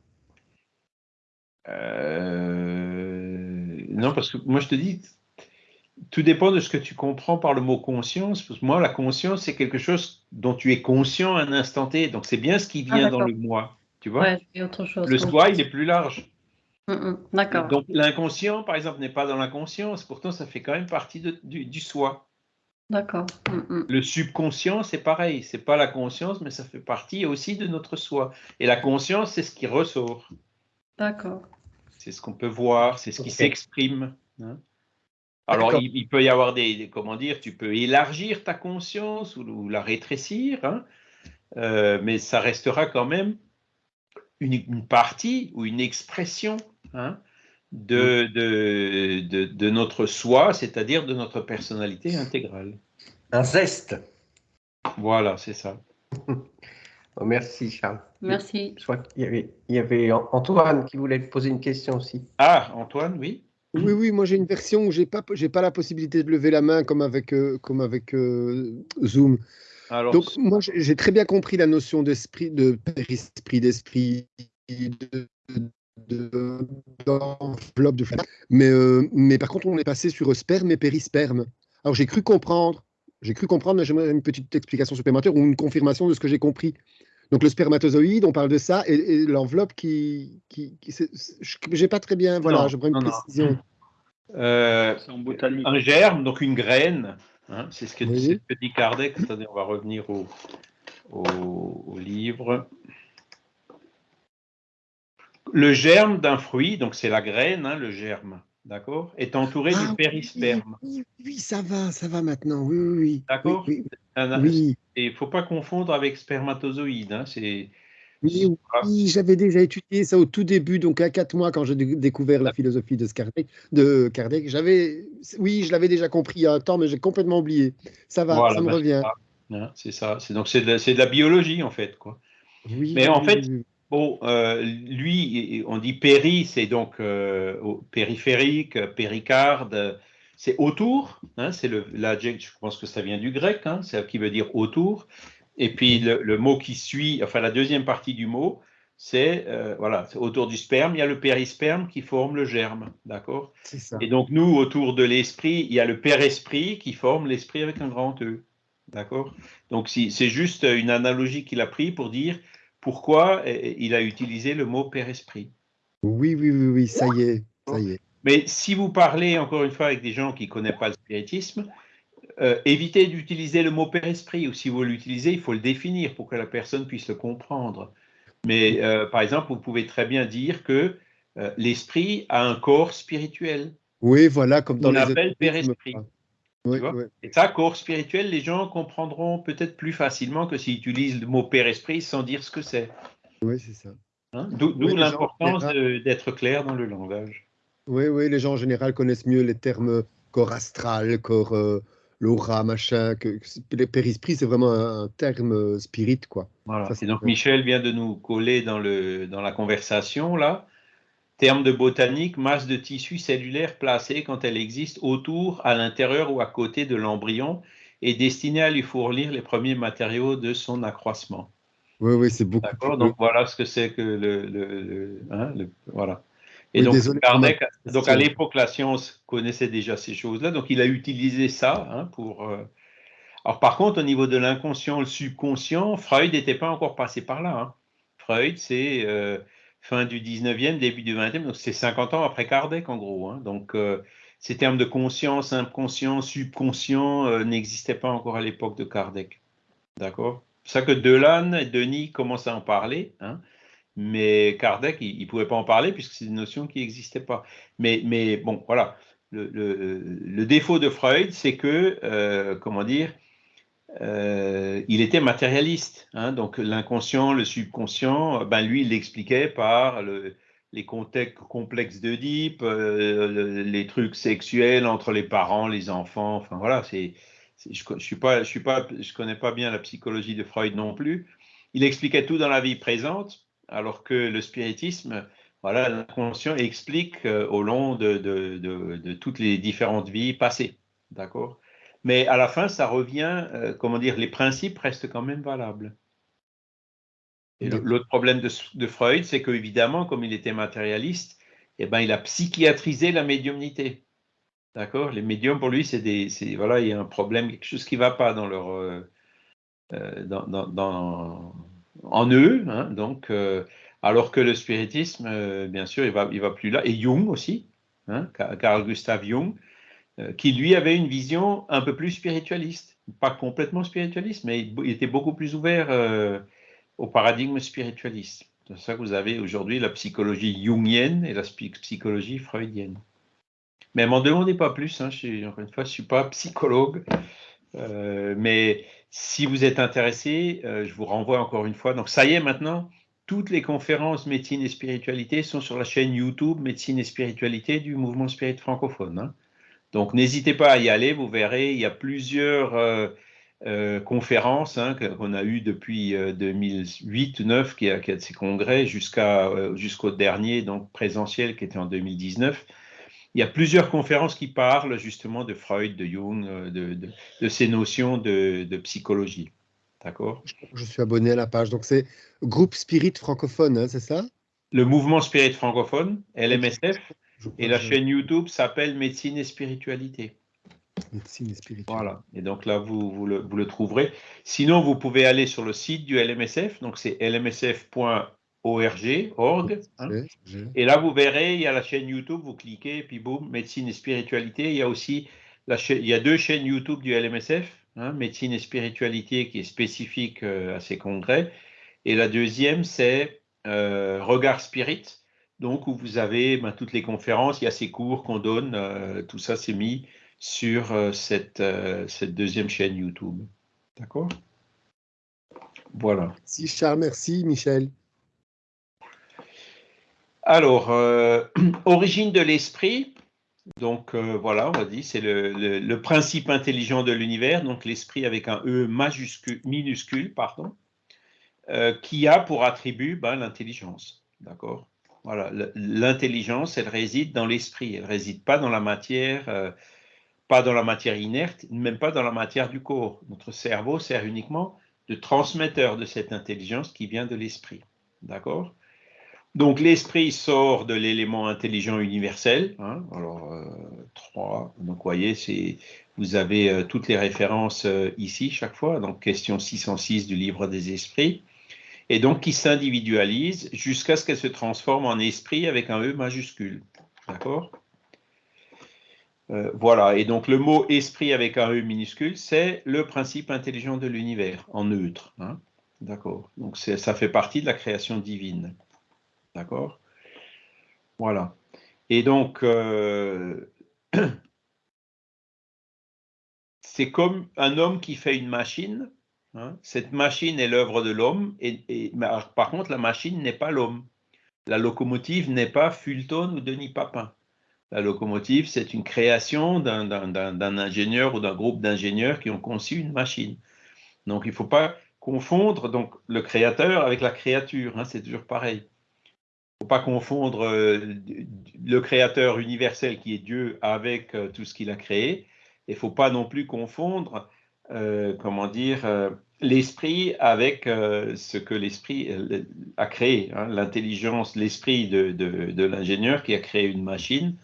S1: Euh, non, parce que moi, je te dis, tout dépend de ce que tu comprends par le mot conscience. Parce que moi, la conscience, c'est quelque chose dont tu es conscient à un instant T. Donc, c'est bien ce qui vient ah, dans le moi. Tu vois?
S5: Ouais, autre chose,
S1: Le soi, il est plus large.
S5: Mm, mm, d'accord.
S1: Donc, l'inconscient, par exemple, n'est pas dans l'inconscience. Pourtant, ça fait quand même partie du, du, soi.
S5: D'accord. Mm,
S1: mm. Le subconscient, c'est pareil. C'est pas la conscience, mais ça fait partie aussi de notre soi. Et la conscience, c'est ce qui ressort.
S5: D'accord.
S1: C'est ce qu'on peut voir, c'est ce qui s'exprime. Hein. Alors, il, peut y avoir des, comment dire, tu peux élargir ta conscience ou, la rétrécir, hein. euh, mais ça restera quand même une, partie ou une expression hein, de, de, de, notre soi, c'est-à-dire de notre personnalité intégrale.
S4: Un zeste.
S1: Voilà, c'est ça. (laughs)
S4: Oh, merci Charles.
S5: Merci.
S4: Je crois qu'il y avait, il y avait Antoine qui voulait poser une question aussi.
S1: Ah, Antoine, oui.
S2: Oui, oui, moi j'ai une version où j'ai pas, j'ai pas la possibilité de lever la main comme avec, euh, comme avec euh, Zoom. Alors, Donc moi j'ai très bien compris la notion d'esprit, de périsprit, d'esprit, de, d'enveloppe de, mais, euh, mais par contre, on est passé sur sperme et périsperme. Alors j'ai cru comprendre, j'ai cru comprendre, mais j'aimerais une petite explication supplémentaire ou une confirmation de ce que j'ai compris. Donc le spermatozoïde, on parle de ça, et, l'enveloppe qui, qui, j'ai pas très bien, voilà, j'aimerais une précision.
S1: Euh, un germe, donc une graine, hein, c'est ce que, dit Kardec. Attendez, on va revenir au, au livre. Le germe d'un fruit, donc c'est la graine, hein, le germe, d'accord, est entouré du ah périsperme.
S2: Oui, ça va, ça va maintenant, oui, oui.
S1: D'accord
S2: oui,
S1: Et il ne faut pas confondre avec spermatozoïde. Hein, c'est.
S2: Oui, j'avais déjà étudié ça au tout début, donc à quatre mois, quand j'ai découvert la philosophie de Kardec. De Kardec j'avais, oui, je l'avais déjà compris il y a un temps, mais j'ai complètement oublié. Ça va, ça me ben, revient.
S1: Hein, c'est ça. C'est donc c'est de, de, la biologie en fait, quoi. Oui, mais en fait, Bon, euh, lui, on dit péri, c'est donc euh, périphérique, péricarde, c'est autour, hein, c'est le l'adjectif, je pense que ça vient du grec, hein, c'est qui veut dire autour. Et puis le, mot qui suit, enfin la deuxième partie du mot, c'est euh, voilà, autour du sperme, il y a le périsperme qui forme le germe, d'accord? Et donc nous, autour de l'esprit, il y a le père-esprit qui forme l'esprit avec un grand E, d'accord? Donc c'est juste une analogie qu'il a pris pour dire pourquoi il a utilisé le mot Père-Esprit.
S2: Oui, oui, oui, oui, ça y est, ça y est.
S1: Mais si vous parlez encore une fois avec des gens qui ne connaissent pas le spiritisme, euh, évitez d'utiliser le mot Père-Esprit, ou si vous l'utilisez, il faut le définir pour que la personne puisse le comprendre. Mais euh, par exemple, vous pouvez très bien dire que euh, l'esprit a un corps spirituel.
S2: Oui, voilà, comme dans
S1: On appelle Père-Esprit. Et ça, corps spirituel, les gens comprendront peut-être plus facilement que s'ils utilisent le mot père-esprit sans dire ce que c'est.
S2: Oui, c'est ça.
S1: Hein? D'où l'importance d'être clair dans le langage.
S2: Oui, oui, les gens en général connaissent mieux les termes corps astral, corps, euh, l'aura, machin, que, que périsprit, c'est vraiment un, terme euh, spirit, quoi.
S1: Voilà. et donc Michel vient de nous coller dans, le, dans la conversation, là. Terme de botanique, masse de tissu cellulaire placée quand elle existe autour, à l'intérieur ou à côté de l'embryon et destinée à lui fournir les premiers matériaux de son accroissement.
S2: Oui, oui, c'est beaucoup.
S1: D'accord, donc voilà ce que c'est que le, le, hein, voilà. Et donc, donc à l'époque, la science connaissait déjà ces choses-là, donc il a utilisé ça hein, pour. Euh, alors par contre, au niveau de l'inconscient, le subconscient, Freud n'était pas encore passé par là. Hein. Freud, c'est euh, fin du 19e, début du 20e, donc c'est 50 ans après Kardec en gros. Hein. Donc euh, ces termes de conscience, inconscient, subconscient n'existaient pas encore à l'époque de Kardec. D'accord? C'est ça que Delanne et Denis commencent à en parler. Hein. Mais Kardec, il ne pouvait pas en parler puisque c'est une notion qui n'existait pas. Mais, mais, bon, voilà. Le, défaut de Freud, c'est que, euh, comment dire, euh, il était matérialiste. Hein. donc l'inconscient, le subconscient, ben lui, il l'expliquait par les contextes complexes d'Oedipe, euh, les trucs sexuels entre les parents, les enfants. Enfin voilà, je ne suis pas, je suis pas, je connais pas bien la psychologie de Freud non plus. Il expliquait tout dans la vie présente alors que le spiritisme, voilà, l'inconscient explique euh, au long de, toutes les différentes vies passées, d'accord? Mais à la fin, ça revient, euh, comment dire, les principes restent quand même valables. Et l'autre problème de, Freud, c'est qu'évidemment, comme il était matérialiste, eh ben, il a psychiatrisé la médiumnité. D'accord? Les médiums, pour lui, c'est des. Voilà, il y a un problème, quelque chose qui ne va pas dans leur. Euh, dans, en eux, hein, donc, euh, alors que le spiritisme, euh, bien sûr, il va, il va plus là, et Jung aussi, hein, Carl Gustav Jung, euh, qui lui avait une vision un peu plus spiritualiste, pas complètement spiritualiste, mais il, était beaucoup plus ouvert au paradigme spiritualiste. C'est ça que vous avez aujourd'hui la psychologie jungienne et la psychologie freudienne. Mais m'en demandez pas plus, hein, je encore une fois, je ne suis pas psychologue, mais si vous êtes intéressé, euh, je vous renvoie encore une fois. Donc, ça y est, maintenant, toutes les conférences médecine et spiritualité sont sur la chaîne YouTube médecine et spiritualité du mouvement spirit francophone. Hein. Donc, n'hésitez pas à y aller. Vous verrez, il y a plusieurs euh, euh, conférences hein, qu'on a eues depuis 2008-2009, qui a, qui a de ces congrès, jusqu'au dernier, donc présentiel, qui était en 2019 il y a plusieurs conférences qui parlent justement de Freud, de Jung, euh, de, ces notions de, psychologie. D'accord?
S2: Je suis abonné à la page. Donc, c'est Groupe Spirit francophone, hein, c'est ça?
S1: Le mouvement Spirit francophone, LMSF. Et la chaîne YouTube s'appelle Médecine et Spiritualité.
S2: Médecine et Spiritualité.
S1: Voilà. Et donc là, vous, vous, le, vous, le, trouverez. Sinon, vous pouvez aller sur le site du LMSF. Donc, c'est lmsf.org org, org. Hein. Et là, vous verrez, il y a la chaîne YouTube, vous cliquez, puis boum, médecine et spiritualité. Il y a aussi la chaîne, il y a deux chaînes YouTube du LMSF, hein, médecine et spiritualité, qui est spécifique euh, à ces congrès. Et la deuxième, c'est euh, Regard Spirit, donc où vous avez ben, toutes les conférences, il y a ces cours qu'on donne, euh, tout ça c'est mis sur cette, cette deuxième chaîne YouTube. D'accord? Voilà.
S2: Merci Charles, merci Michel.
S1: Alors, euh, (clears throat) origine de l'esprit. Donc euh, voilà, on va dire, c'est le, principe intelligent de l'univers, donc l'esprit avec un E majuscule, minuscule, pardon, euh, qui a pour attribut ben, l'intelligence. D'accord? L'intelligence, elle réside dans l'esprit, elle réside pas dans la matière, pas dans la matière inerte, même pas dans la matière du corps. Notre cerveau sert uniquement de transmetteur de cette intelligence qui vient de l'esprit. D'accord? Donc l'esprit sort de l'élément intelligent universel. Hein. alors, euh, trois. Donc, vous voyez, vous avez euh, toutes les références euh, ici chaque fois. Donc, question 606 du livre des esprits. Et donc, qui s'individualise jusqu'à ce qu'elle se transforme en esprit avec un E majuscule. D'accord? Voilà. Et donc, le mot esprit avec un E minuscule, c'est le principe intelligent de l'univers, en neutre. Hein. D'accord? Donc, ça fait partie de la création divine. D'accord? Voilà. Et donc, euh, (clears throat) c'est comme un homme qui fait une machine. Hein? Cette machine est l'œuvre de l'homme, et, par contre, la machine n'est pas l'homme. La locomotive n'est pas Fulton ou Denis Papin. La locomotive, c'est une création d'un ingénieur ou d'un groupe d'ingénieurs qui ont conçu une machine. Donc, il ne faut pas confondre donc, le créateur avec la créature. Hein, c'est toujours pareil. Il ne faut pas confondre euh, le créateur universel qui est Dieu avec euh, tout ce qu'il a créé. Il ne faut pas non plus confondre, euh, comment dire, l'esprit avec ce que l'esprit a créé. Hein, L'intelligence, l'esprit de, de, l'ingénieur qui a créé une machine,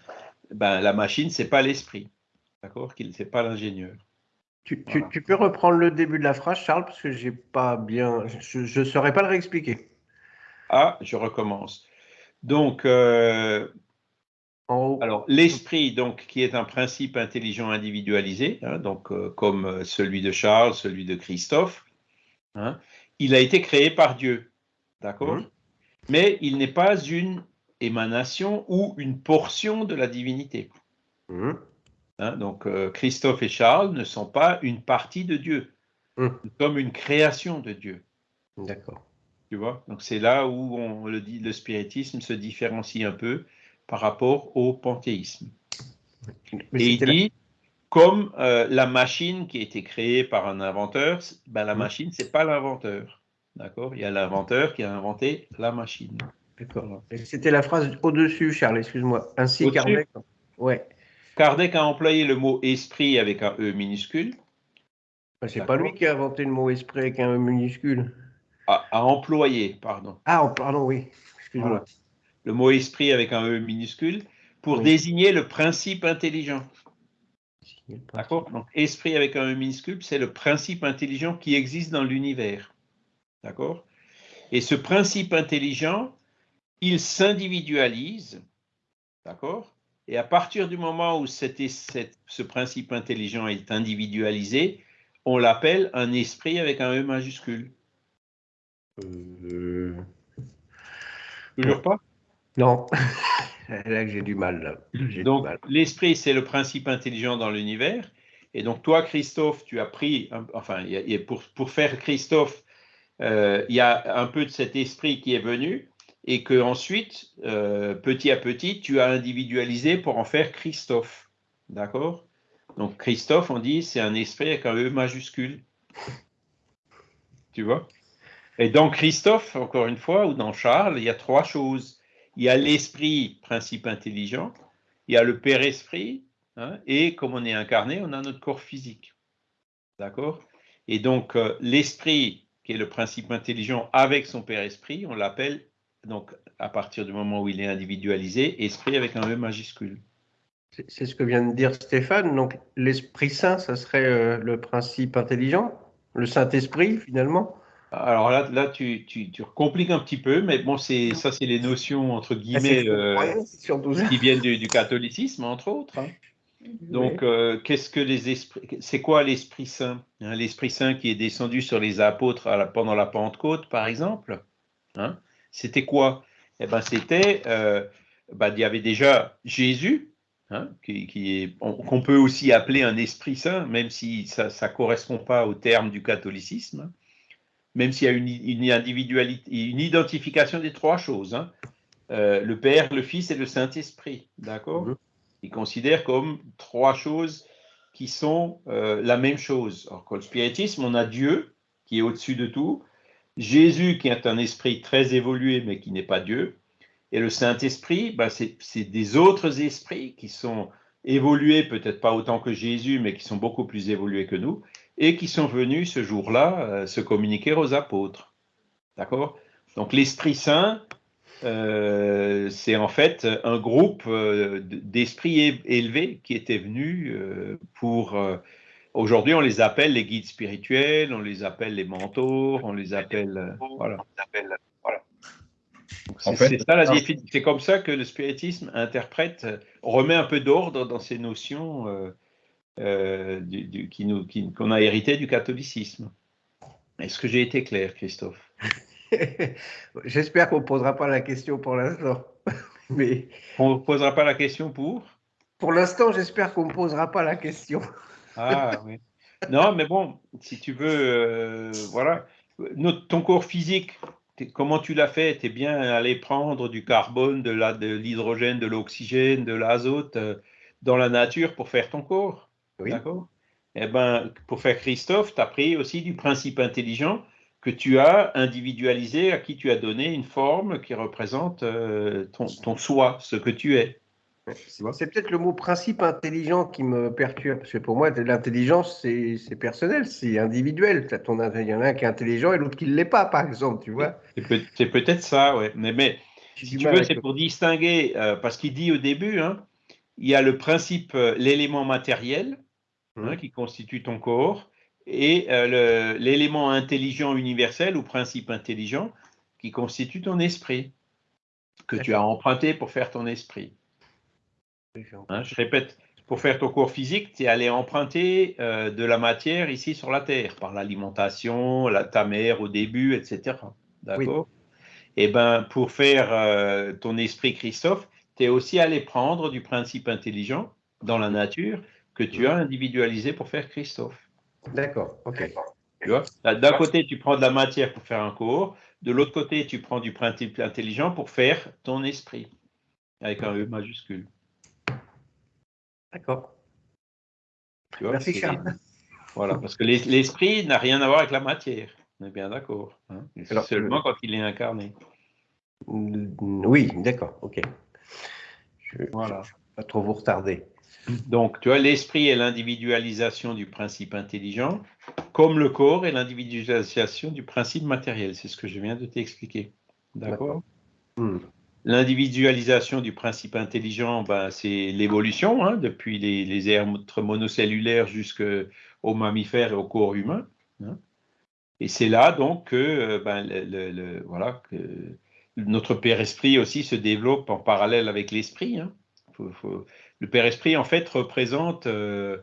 S1: ben, la machine, ce n'est pas l'esprit. D'accord Ce n'est pas l'ingénieur.
S4: Tu, tu, peux reprendre le début de la phrase, Charles, parce que j'ai pas bien. Je ne saurais pas le réexpliquer.
S1: Ah, je recommence. Donc, euh, alors l'esprit, donc, qui est un principe intelligent individualisé, hein, donc euh, comme celui de Charles, celui de Christophe, hein, il a été créé par Dieu, d'accord? Mmh. Mais il n'est pas une émanation ou une portion de la divinité. Mmh. Hein, donc, euh, Christophe et Charles ne sont pas une partie de Dieu, comme hum. une création de Dieu.
S4: D'accord.
S1: Tu vois? Donc, c'est là où on le dit, le spiritisme se différencie un peu par rapport au panthéisme. et il dit, comme euh, la machine qui a été créée par un inventeur, ben, la machine, c'est pas l'inventeur. D'accord? Il y a l'inventeur qui a inventé la machine.
S4: D'accord. C'était la phrase au-dessus, Charles, excuse-moi. Ainsi, Kardec. Ouais.
S1: Kardec a employé le mot esprit avec un E minuscule.
S4: C'est pas lui qui a inventé le mot esprit avec un E minuscule.
S1: A, employé, pardon.
S4: Ah, pardon, oui. Excuse-moi.
S1: Le mot esprit avec un E minuscule pour désigner le principe intelligent. D'accord Donc, esprit avec un E minuscule, c'est le principe intelligent qui existe dans l'univers. D'accord Et ce principe intelligent, il s'individualise. D'accord et à partir du moment où ce principe intelligent est individualisé, on l'appelle un esprit avec un E majuscule. Euh... Toujours pas
S4: Non. (laughs) là que j'ai du mal.
S1: Donc, l'esprit, c'est le principe intelligent dans l'univers. Et donc, toi, Christophe, tu as pris, enfin, pour, pour faire Christophe, euh, il y a un peu de cet esprit qui est venu et que ensuite, euh, petit à petit, tu as individualisé pour en faire Christophe. D'accord? Donc Christophe, on dit, c'est un esprit avec un E majuscule. Tu vois? Et dans Christophe, encore une fois, ou dans Charles, il y a trois choses. Il y a l'esprit, principe intelligent, il y a le Père Esprit, hein, et comme on est incarné, on a notre corps physique. D'accord? Et donc, euh, l'esprit, qui est le principe intelligent avec son Père Esprit, on l'appelle donc à partir du moment où il est individualisé, esprit avec un E majuscule.
S4: C'est ce que vient de dire Stéphane. Donc l'Esprit Saint, ça serait euh, le principe intelligent, le Saint-Esprit finalement?
S1: Alors là, là tu, tu, compliques un petit peu, mais bon, c'est ça, c'est les notions entre guillemets euh, qui viennent du, catholicisme, entre autres. Hein. Donc, euh, qu'est-ce que les esprits C'est quoi l'Esprit Saint hein, L'Esprit Saint qui est descendu sur les apôtres pendant la Pentecôte, par exemple. Hein? C'était quoi? Eh ben, c'était, euh, ben, il y avait déjà Jésus, hein, qui, qu'on peut aussi appeler un Esprit Saint, même si ça ne correspond pas au terme du catholicisme. Même s'il y a une, une, individualité, une identification des trois choses. Hein. Euh, le Père, le Fils et le Saint-Esprit, d'accord? Mmh. Ils considèrent comme trois choses qui sont euh, la même chose. Alors que le spiritisme, on a Dieu qui est au-dessus de tout, Jésus qui est un esprit très évolué mais qui n'est pas Dieu, et le Saint-Esprit, bah, c'est des autres esprits qui sont évolués, peut-être pas autant que Jésus, mais qui sont beaucoup plus évolués que nous, et qui sont venus ce jour-là euh, se communiquer aux apôtres. D'accord? Donc l'Esprit Saint, euh, c'est en fait un groupe euh, d'esprits élevés qui étaient venus pour Aujourd'hui, on les appelle les guides spirituels, on les appelle les mentors, on les appelle. Voilà. C'est C'est comme ça que le spiritisme interprète, remet un peu d'ordre dans ces notions euh, du, qui nous, qu'on a hérité du catholicisme. Est-ce que j'ai été clair, Christophe? (laughs)
S4: J'espère qu'on ne posera pas la question pour l'instant. (laughs)
S1: Mais... On ne posera pas la question pour?
S4: Pour l'instant, j'espère qu'on ne posera pas la question. (laughs)
S1: Ah oui. Non, mais bon, si tu veux, euh, voilà. Notre, ton corps physique, comment tu l'as fait? Tu es bien allé prendre du carbone, de l'hydrogène, de l'oxygène, de l'azote euh, dans la nature pour faire ton corps? Oui. D'accord Eh bien, pour faire Christophe, tu as pris aussi du principe intelligent que tu as individualisé, à qui tu as donné une forme qui représente euh, ton, ton soi, ce que tu es.
S4: C'est peut-être le mot principe intelligent qui me perturbe, parce que pour moi, l'intelligence, c'est personnel, c'est individuel. Il y en a un qui est intelligent et l'autre qui ne l'est pas, par exemple, tu vois.
S1: C'est peut-être ça, ouais. Mais, mais si tu veux, c'est pour distinguer, euh, parce qu'il dit au début, hein, il y a le principe, euh, l'élément matériel hein, mmh. qui constitue ton corps, et euh, l'élément intelligent universel ou principe intelligent qui constitue ton esprit, que tu as emprunté pour faire ton esprit. Hein, je répète, pour faire ton cours physique, tu es allé emprunter euh, de la matière ici sur la Terre, par l'alimentation, ta mère au début, etc. D'accord? Et eh bien, pour faire euh, ton esprit Christophe, tu es aussi allé prendre du principe intelligent dans la nature que tu as individualisé pour faire Christophe.
S4: D'accord, ok.
S1: Tu vois D'un côté, tu prends de la matière pour faire un cours, de l'autre côté, tu prends du principe intelligent pour faire ton esprit, avec un E majuscule.
S4: D'accord. Merci Charles. (laughs)
S1: Voilà, parce que l'esprit n'a rien à voir avec la matière. On est bien d'accord. Hein. Seulement quand il est incarné.
S4: Oui, d'accord, ok. Je, voilà. pas trop vous retarder.
S1: Donc, tu vois, l'esprit est l'individualisation du principe intelligent, comme le corps est l'individualisation du principe matériel. C'est ce que je viens de t'expliquer. D'accord? Hmm. L'individualisation du principe intelligent, ben, c'est l'évolution, hein, depuis les, les êtres monocellulaires jusqu'aux mammifères et au corps humain. Hein. Et c'est là donc que, euh, ben, le, voilà, que notre Père Esprit aussi se développe en parallèle avec l'Esprit. Hein. Le Père Esprit, en fait, représente euh,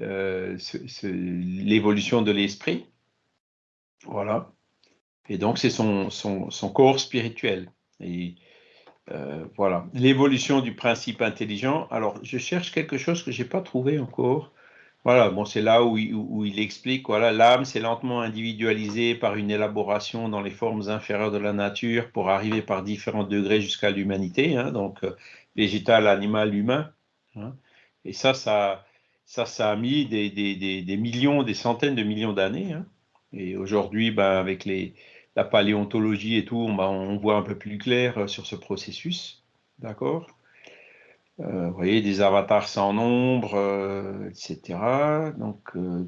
S1: euh, l'évolution de l'Esprit. Voilà. Et donc, c'est son, son, son, corps spirituel. Et euh, voilà, l'évolution du principe intelligent. Alors, je cherche quelque chose que je n'ai pas trouvé encore. Voilà, bon, c'est là où il, explique, voilà, l'âme s'est lentement individualisée par une élaboration dans les formes inférieures de la nature pour arriver par différents degrés jusqu'à l'humanité, hein, donc végétal, animal, humain. Hein. Et ça, ça, ça, ça a mis des, des, des, des millions, des centaines de millions d'années. Hein. Et aujourd'hui, ben, avec les, la paléontologie et tout, on, voit un peu plus clair euh, sur ce processus. D'accord? Euh, Vous voyez, des avatars sans nombre, euh, etc. Donc,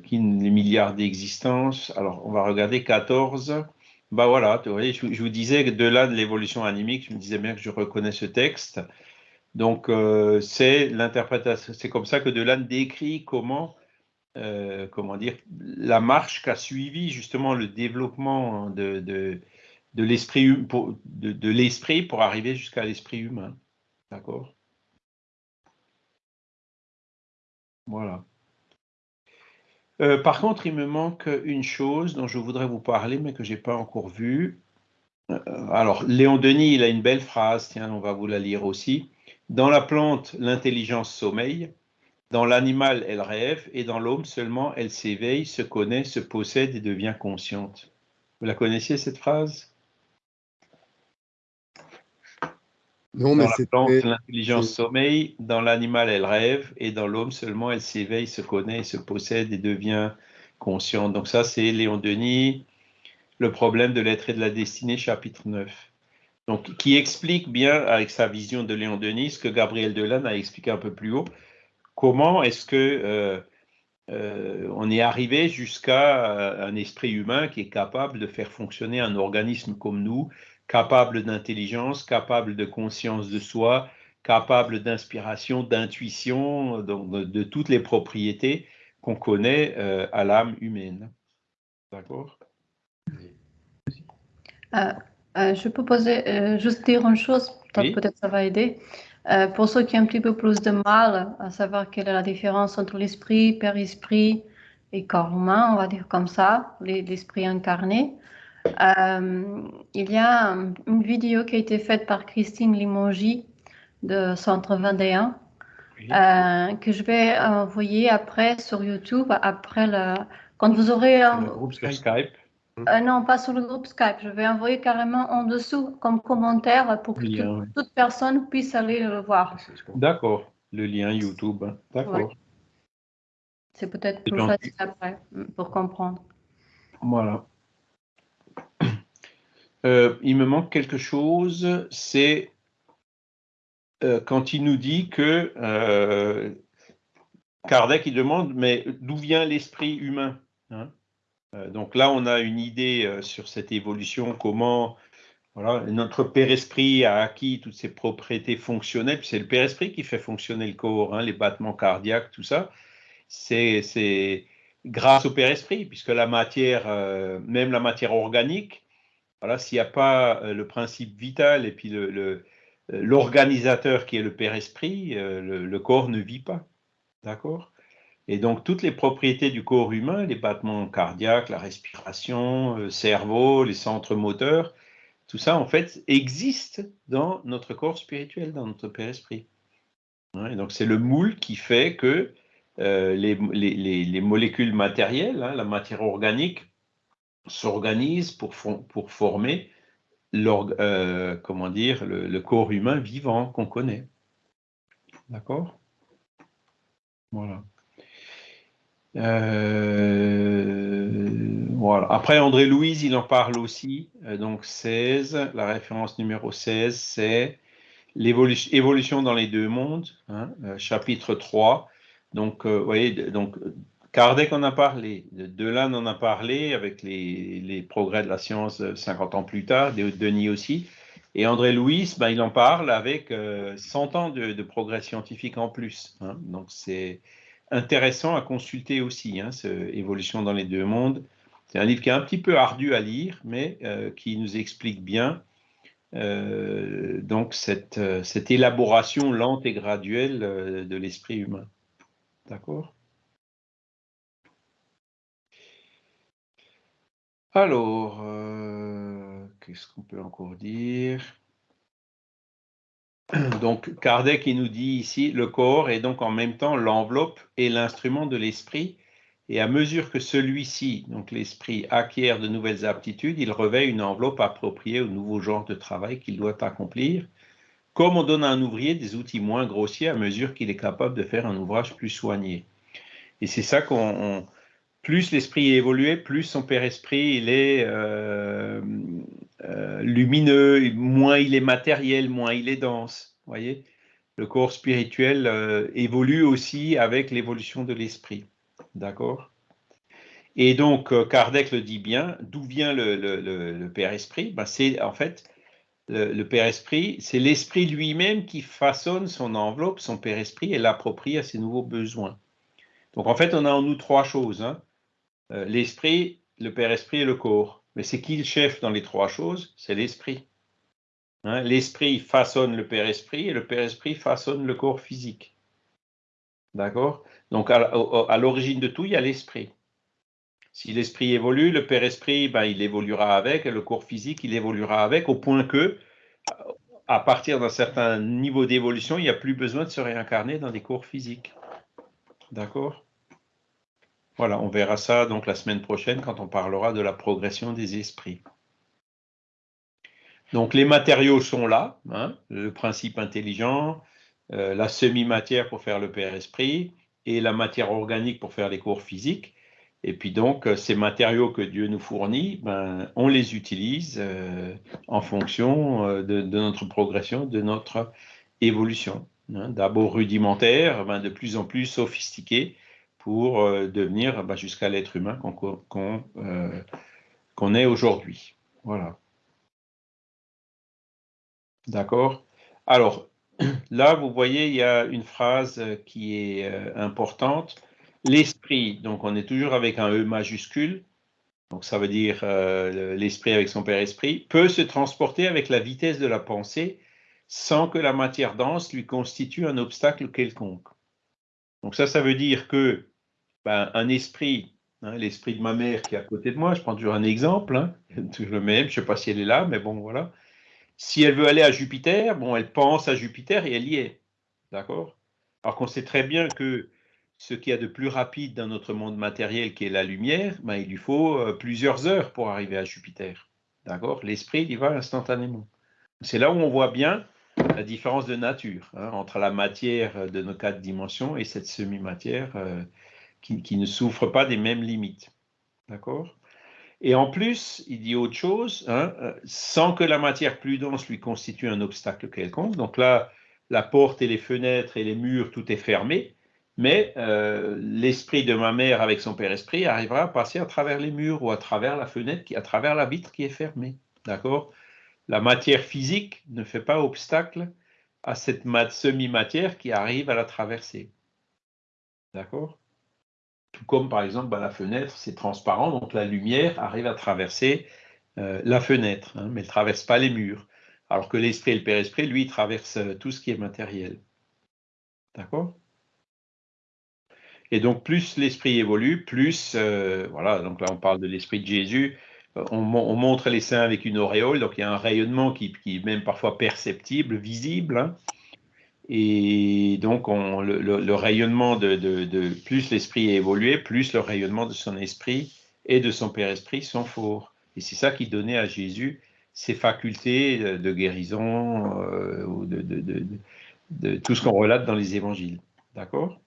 S1: qui les milliards d'existences. Alors, on va regarder 14. Bah voilà, vous voyez, je, vous disais que de là de l'évolution animique, je me disais bien que je reconnais ce texte. Donc, c'est l'interprétation, c'est comme ça que Delanne décrit comment euh, comment dire, la marche qu'a suivi justement le développement de, l'esprit pour, arriver jusqu'à l'esprit humain. D'accord? Voilà. Euh, par contre, il me manque une chose dont je voudrais vous parler, mais que je n'ai pas encore vue. Euh, alors, Léon Denis, il a une belle phrase, tiens, on va vous la lire aussi. Dans la plante, l'intelligence sommeille. Dans l'animal, elle rêve, et dans l'homme seulement, elle s'éveille, se connaît, se possède et devient consciente. Vous la connaissiez, cette phrase?
S2: Non, mais
S1: dans la plante, l'intelligence sommeille, dans l'animal, elle rêve, et dans l'homme seulement, elle s'éveille, se connaît, se possède et devient consciente. Donc ça, c'est Léon Denis, Le problème de l'être et de la destinée, chapitre 9. Donc, qui explique bien, avec sa vision de Léon Denis, ce que Gabriel Delanne a expliqué un peu plus haut, comment est-ce que euh, euh, on est arrivé jusqu'à euh, un esprit humain qui est capable de faire fonctionner un organisme comme nous, capable d'intelligence, capable de conscience de soi, capable d'inspiration, d'intuition, de, de, toutes les propriétés qu'on connaît à l'âme humaine. D'accord?
S5: Je peux poser, juste dire une chose, peut-être ça va aider. Euh, pour ceux qui ont un petit peu plus de mal à savoir quelle est la différence entre l'esprit, père-esprit et corps humain, on va dire comme ça, l'esprit incarné, euh, il y a une vidéo qui a été faite par Christine Limongi de Centre 21 euh, que je vais envoyer après sur YouTube, après le, quand vous aurez
S1: un... groupe Skype.
S5: Euh, Non, pas sur le groupe Skype. Je vais envoyer carrément en dessous comme commentaire pour que toute, personne puisse aller le voir.
S1: D'accord. Le lien YouTube. D'accord.
S5: C'est peut-être plus facile après mm, pour comprendre.
S1: Voilà. (clears throat) Euh, il me manque quelque chose, c'est euh, quand il nous dit que euh, Kardec il demande mais d'où vient l'esprit humain hein? Donc là on a une idée sur cette évolution, comment voilà, notre père esprit a acquis toutes ses propriétés fonctionnelles, c'est le père esprit qui fait fonctionner le corps, hein, les battements cardiaques, tout ça. C'est grâce au Père Esprit, puisque la matière, euh, même la matière organique, s'il n'y a pas euh, le principe vital et puis l'organisateur le, qui est le Père Esprit, euh, le, corps ne vit pas. D'accord? Et donc, toutes les propriétés du corps humain, les battements cardiaques, la respiration, le cerveau, les centres moteurs, tout ça, en fait, existe dans notre corps spirituel, dans notre Père Esprit. Et donc, c'est le moule qui fait que euh, les, molécules matérielles, hein, la matière organique, s'organisent pour, pour, former euh, le, corps humain vivant qu'on connaît. D'accord? Voilà. Euh, voilà. Après, André Louise, il en parle aussi. donc 16, la référence numéro 16, c'est l'évolution dans les deux mondes, hein, chapitre 3. Donc, euh, vous voyez, donc, Kardec en a parlé, Delanne en a parlé avec les, progrès de la science 50 ans plus tard, Denis aussi. Et André Louis, ben, il en parle avec 100 euh, ans de, progrès scientifique en plus. Hein. Donc, c'est intéressant à consulter aussi, hein, évolution dans les deux mondes. C'est un livre qui est un petit peu ardu à lire, mais euh, qui nous explique bien donc cette, cette, élaboration lente et graduelle de l'esprit humain. D'accord? Alors, euh, qu'est-ce qu'on peut encore dire? (clears throat) Donc, Kardec, il nous dit ici, le corps est donc en même temps l'enveloppe et l'instrument de l'esprit, et à mesure que celui-ci, donc l'esprit, acquiert de nouvelles aptitudes, il revêt une enveloppe appropriée au nouveau genre de travail qu'il doit accomplir, comme on donne à un ouvrier des outils moins grossiers à mesure qu'il est capable de faire un ouvrage plus soigné. Et c'est ça qu'on... Plus l'esprit est évolué, plus son père esprit il est euh, euh, lumineux, moins il est matériel, moins il est dense. Voyez, le corps spirituel euh, évolue aussi avec l'évolution de l'esprit. D'accord Et donc Kardec le dit bien. D'où vient le, père esprit ben, C'est en fait le, Père Esprit, c'est l'Esprit lui-même qui façonne son enveloppe, son Père Esprit, et l'approprie à ses nouveaux besoins. Donc en fait, on a en nous trois choses. Hein. Euh, l'Esprit, le Père Esprit et le corps. Mais c'est qui le chef dans les trois choses C'est l'Esprit. Hein. L'Esprit façonne le Père Esprit et le Père Esprit façonne le corps physique. D'accord? Donc à l'origine de tout, il y a l'Esprit. Si l'esprit évolue, le Père Esprit, ben, il évoluera avec, et le corps physique, il évoluera avec, au point que, à partir d'un certain niveau d'évolution, il n'y a plus besoin de se réincarner dans des corps physiques. D'accord? Voilà, on verra ça donc la semaine prochaine quand on parlera de la progression des esprits. Donc les matériaux sont là, hein, le principe intelligent, euh, la semi-matière pour faire le Père Esprit et la matière organique pour faire les corps physiques. Et puis donc, euh, ces matériaux que Dieu nous fournit, ben, on les utilise euh, en fonction de, notre progression, de notre évolution. Hein. D'abord rudimentaire, ben, de plus en plus sophistiqué pour devenir ben, jusqu'à l'être humain qu'on est aujourd'hui. Voilà. D'accord? Alors, (clears throat) là, vous voyez, il y a une phrase qui est importante L'esprit, donc on est toujours avec un E majuscule, donc ça veut dire euh, l'esprit avec son Père Esprit, peut se transporter avec la vitesse de la pensée sans que la matière dense lui constitue un obstacle quelconque. Donc ça, ça veut dire que ben, un esprit, hein, l'esprit de ma mère qui est à côté de moi, je prends toujours un exemple, hein, (laughs) toujours le même, je ne sais pas si elle est là, mais bon, voilà. Si elle veut aller à Jupiter, bon, elle pense à Jupiter et elle y est. D'accord? Alors qu'on sait très bien que ce qu'il y a de plus rapide dans notre monde matériel qui est la lumière, ben, il lui faut euh, plusieurs heures pour arriver à Jupiter. D'accord? L'esprit, il y va instantanément. C'est là où on voit bien la différence de nature hein, entre la matière de nos quatre dimensions et cette semi-matière euh, qui, ne souffre pas des mêmes limites. D'accord? Et en plus, il dit autre chose, hein, euh, sans que la matière plus dense lui constitue un obstacle quelconque. Donc là, la porte et les fenêtres et les murs, tout est fermé, mais euh, l'esprit de ma mère avec son père esprit arrivera à passer à travers les murs ou à travers la fenêtre, qui, à travers la vitre qui est fermée. D'accord? La matière physique ne fait pas obstacle à cette semi-matière qui arrive à la traverser. D'accord? Tout comme par exemple bah, la fenêtre, c'est transparent, donc la lumière arrive à traverser euh, la fenêtre, hein, mais elle ne traverse pas les murs. Alors que l'esprit et le Père Esprit, lui, traverse euh, tout ce qui est matériel. D'accord? Et donc, plus l'esprit évolue, plus, euh, voilà, donc là, on parle de l'esprit de Jésus, on, montre les saints avec une auréole, donc il y a un rayonnement qui, est même parfois perceptible, visible. Hein. Et donc, le, rayonnement de, de plus l'esprit est évolué, plus le rayonnement de son esprit et de son Père Esprit sont forts. Et c'est ça qui donnait à Jésus ces facultés de guérison euh, ou de, de, tout ce qu'on relate dans les évangiles. D'accord?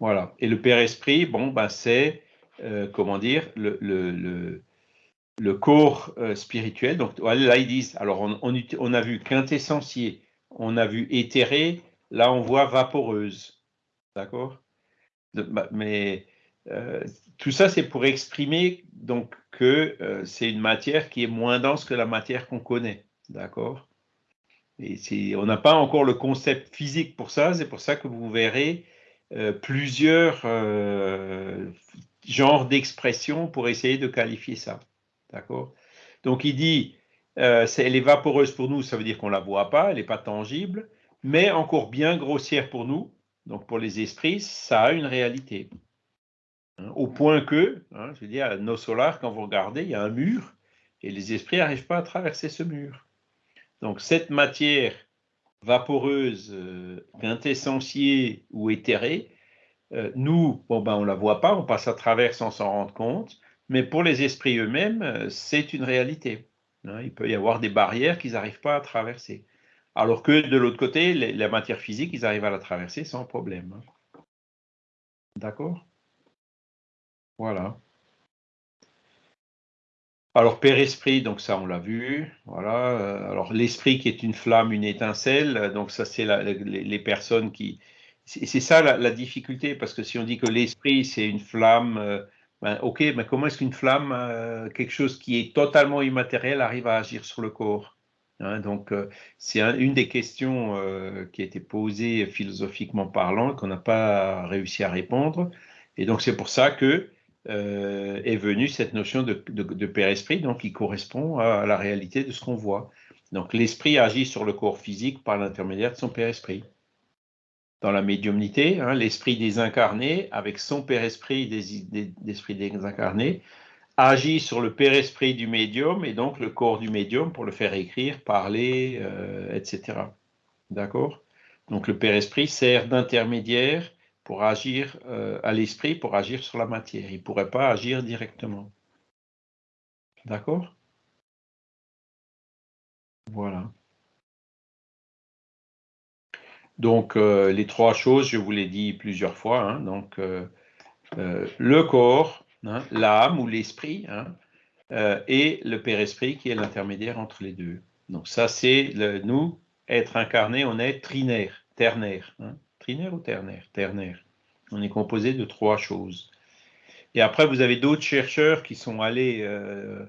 S1: Voilà. Et le Père Esprit, bon, ben, c'est, euh, comment dire, le, le, le, corps euh, spirituel. Donc là, ils disent, alors on, a vu quintessentiel, on a vu éthéré, là on voit vaporeuse. D'accord? Bah, Mais euh, tout ça, c'est pour exprimer donc que euh, c'est une matière qui est moins dense que la matière qu'on connaît, d'accord? Et on n'a pas encore le concept physique pour ça. C'est pour ça que vous verrez plusieurs genres d'expressions pour essayer de qualifier ça, Donc il dit, elle est vaporeuse pour nous, ça veut dire qu'on la voit pas, elle n'est pas tangible, mais encore bien grossière pour nous. Donc pour les esprits, ça a une réalité. Hein, au point que, hein, je veux dire, nos solars, quand vous regardez, il y a un mur et les esprits n'arrivent pas à traverser ce mur. Donc cette matière vaporeuse, euh, ou éthérée, euh, nous, ben, on ne la voit pas, on passe à travers sans s'en rendre compte, mais pour les esprits eux-mêmes, euh, c'est une réalité. Hein. il peut y avoir des barrières qu'ils n'arrivent pas à traverser. Alors que de l'autre côté, la matière physique, ils arrivent à la traverser sans problème. Hein. D'accord? Voilà. Alors, Père Esprit, donc ça, on l'a vu. Voilà. Euh, alors, l'esprit qui est une flamme, une étincelle. Donc, ça, c'est les, personnes qui. C'est ça la, difficulté, parce que si on dit que l'esprit, c'est une flamme, euh, ben, ok, mais comment est-ce qu'une flamme, euh, quelque chose qui est totalement immatériel, arrive à agir sur le corps hein? Donc, c'est une des questions qui a été posée philosophiquement parlant, qu'on n'a pas réussi à répondre. Et donc, c'est pour ça que euh, est venue cette notion de, Père-Esprit, donc qui correspond à, la réalité de ce qu'on voit. Donc l'Esprit agit sur le corps physique par l'intermédiaire de son Père-Esprit. Dans la médiumnité, hein, l'Esprit désincarné, avec son Père-Esprit d'Esprit désincarné, agit sur le Père-Esprit du médium et donc le corps du médium pour le faire écrire, parler, euh, etc. D'accord? Donc le Père-Esprit sert d'intermédiaire pour agir euh, à l'esprit, pour agir sur la matière. Il ne pourrait pas agir directement. D'accord? Voilà. Donc, euh, les trois choses, je vous l'ai dit plusieurs fois. Hein. donc, euh, le corps, hein, l'âme ou l'esprit, hein, et le Père-Esprit qui est l'intermédiaire entre les deux. Donc, ça, c'est nous, être incarné, on est trinaire, ternaire. Trinaire ou ternaire? Ternaire. On est composé de trois choses. Et après, vous avez d'autres chercheurs qui sont allés, euh,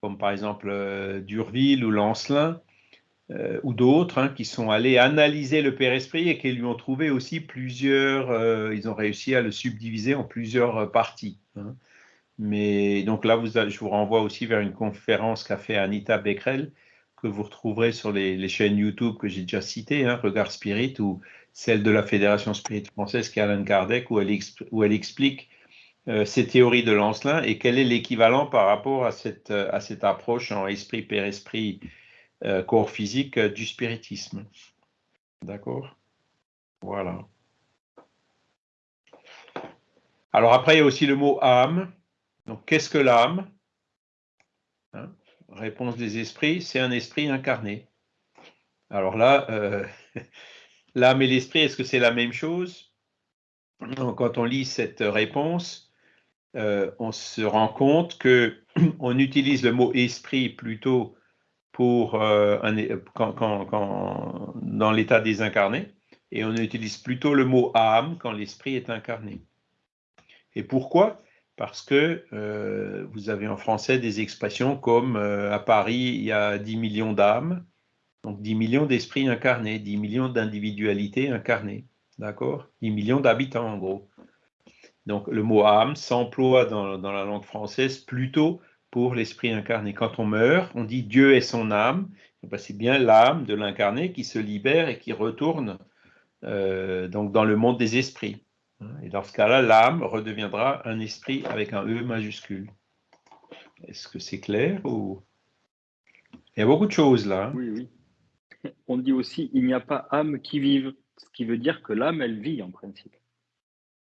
S1: comme par exemple euh, Durville ou Lancelin, euh, ou d'autres, hein, qui sont allés analyser le Père Esprit et qui lui ont trouvé aussi plusieurs, ils ont réussi à le subdiviser en plusieurs parties. Hein. Mais donc là, je vous renvoie aussi vers une conférence qu'a fait Anita Becquerel, que vous retrouverez sur les, chaînes YouTube que j'ai déjà citées, hein, Regard Spirit, ou celle de la Fédération Spirit française, qui est Alan Kardec, où elle, explique euh, ces théories de Lancelin et quel est l'équivalent par rapport à cette, euh, approche en esprit, père esprit, euh, corps physique du spiritisme. D'accord? Voilà. Alors après, il y a aussi le mot âme. Donc, qu'est-ce que l'âme? Hein? Réponse des esprits, c'est un esprit incarné. Alors là, euh, (laughs) l'âme et l'esprit, est-ce que c'est la même chose? Quand on lit cette réponse, euh, on se rend compte que (clears throat) on utilise le mot esprit plutôt pour euh, quand, dans l'état désincarné, et on utilise plutôt le mot âme quand l'esprit est incarné. Et pourquoi? Parce que euh, vous avez en français des expressions comme à Paris, il y a 10 millions d'âmes, donc 10 millions d'esprits incarnés, 10 millions d'individualités incarnées. D'accord? 10 millions d'habitants en gros. Donc le mot âme s'emploie dans, la langue française plutôt pour l'esprit incarné. Quand on meurt, on dit Dieu est son âme. Eh ben, c'est bien l'âme de l'incarné qui se libère et qui retourne euh, donc dans le monde des esprits. Et dans ce cas-là, l'âme redeviendra un esprit avec un E majuscule. Est-ce que c'est clair ou... Il y a beaucoup de choses là.
S3: Hein. Oui, oui. (laughs) On dit aussi il n'y a pas âme qui vive, ce qui veut dire que l'âme, elle vit en principe.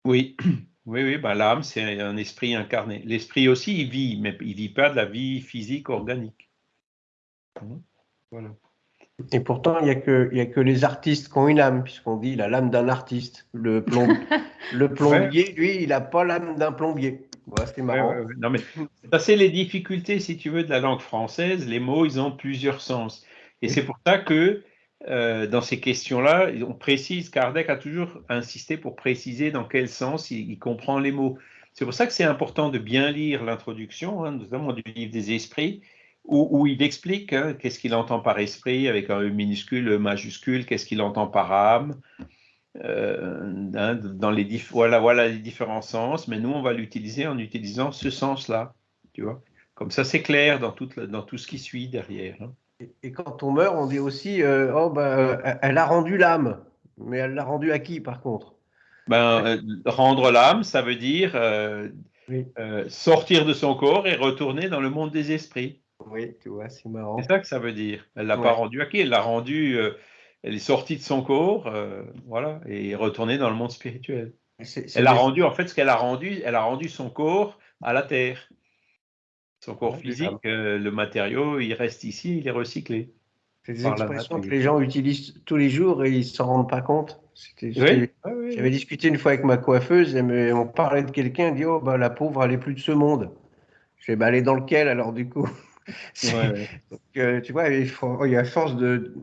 S1: Oui, (clears throat) oui, oui, bah, l'âme, c'est un esprit incarné. L'esprit aussi, il vit, mais il ne vit pas de la vie physique organique.
S4: Voilà. Et pourtant, il n'y a, que, a que les artistes qui ont une âme, puisqu'on dit la l'âme d'un artiste. Le, (laughs) le plombier, lui, il n'a pas l'âme d'un plombier. Voilà, c'est marrant.
S1: non, mais ça, c'est les difficultés, si tu veux, de la langue française. Les mots, ils ont plusieurs sens. Et c'est pour ça que euh, dans ces questions-là, on précise, Kardec a toujours insisté pour préciser dans quel sens il, comprend les mots. C'est pour ça que c'est important de bien lire l'introduction, hein, notamment du livre des esprits, où, il explique hein, qu'est-ce qu'il entend par esprit avec un E minuscule, E majuscule, qu'est-ce qu'il entend par âme, euh, hein, dans les voilà, les différents sens, mais nous, on va l'utiliser en utilisant ce sens-là. Comme ça, c'est clair dans tout ce qui suit derrière.
S4: Et, quand on meurt, on dit aussi euh, oh ben, euh, elle a rendu l'âme. Mais elle l'a rendu à qui par contre?
S1: Ben, euh, Rendre l'âme, ça veut dire sortir de son corps et retourner dans le monde des esprits.
S4: Oui, tu vois, c'est marrant.
S1: C'est ça que ça veut dire. Elle l'a pas rendu à qui? Elle l'a rendu. elle est sortie de son corps, voilà, et est retournée dans le monde spirituel. elle a rendu, en fait, ce qu'elle a rendu, elle a rendu son corps à la terre. Son corps physique, euh, le matériau, il reste ici, il est recyclé.
S4: C'est des expressions que les gens utilisent tous les jours et ils ne s'en rendent pas compte. J'avais discuté une fois avec ma coiffeuse et on parlait de quelqu'un, elle dit Oh, bah, la pauvre, elle n'est plus de ce monde. Je vais bah, aller dans lequel alors du coup? (laughs) Euh, Tu vois, il, faut, il y a force de,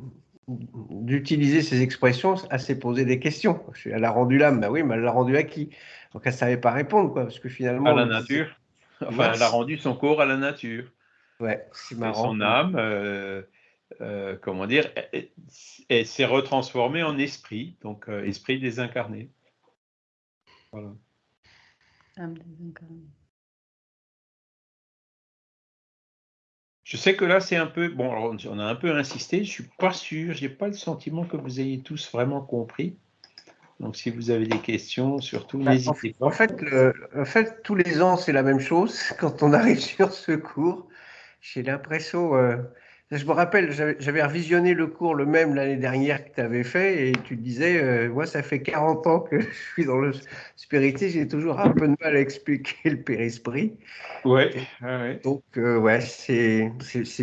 S4: d'utiliser ces expressions à se poser des questions. Elle a rendu l'âme, bah oui, mais elle l'a rendu à qui? Donc elle ne savait pas répondre, quoi, parce que finalement.
S1: À la nature. Enfin, elle a rendu son corps à la nature.
S4: Ouais, c'est marrant.
S1: son âme, euh, euh, comment dire, elle, s'est retransformée en esprit, donc euh, esprit désincarné. Voilà. Âme désincarnée. Je sais que là, c'est un peu. Bon, on a un peu insisté, je ne suis pas sûr, je n'ai pas le sentiment que vous ayez tous vraiment compris. Donc, si vous avez des questions, surtout, bah, n'hésitez pas.
S4: En fait, en fait, tous les ans, c'est la même chose. (laughs) Quand on arrive (laughs) sur ce cours, j'ai l'impression. Euh, je me rappelle, j'avais revisionné le cours le même l'année dernière que tu avais fait et tu disais, euh, moi, ça fait 40 ans que (laughs) je suis dans le spiritisme, j'ai toujours un peu de mal à expliquer le périsprit.
S1: Ouais.
S4: Donc, euh, ouais, c'est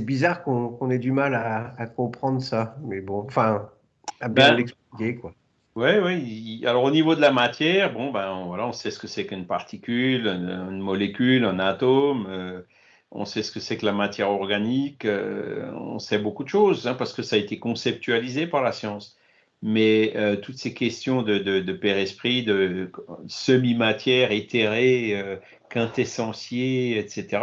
S4: bizarre qu'on ait du mal à, à, comprendre ça. Mais bon, enfin, à bien ben, l'expliquer, quoi.
S1: Oui, oui. Alors au niveau de la matière, bon, ben voilà, on sait ce que c'est qu'une particule, une, molécule, un atome. Euh, on sait ce que c'est que la matière organique. Euh, on sait beaucoup de choses hein, parce que ça a été conceptualisé par la science. Mais euh, toutes ces questions de, de, père-esprit, de semi-matière éthérée, quintessentielle, etc.,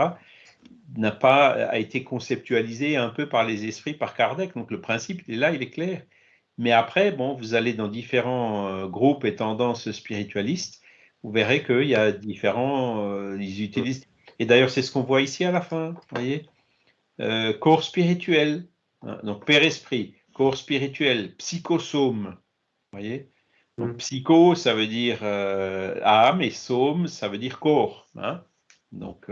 S1: n'a pas a été conceptualisé un peu par les esprits, par Kardec. Donc le principe, il est là, il est clair. Mais après, bon, vous allez dans différents euh, groupes et tendances spiritualistes, vous verrez qu'il y a différents, euh, ils utilisent, et d'ailleurs c'est ce qu'on voit ici à la fin, vous voyez, euh, corps spirituel, hein, donc père-esprit, corps spirituel, psychosome, vous voyez, donc mm. psycho ça veut dire âme et some ça veut dire corps, hein, donc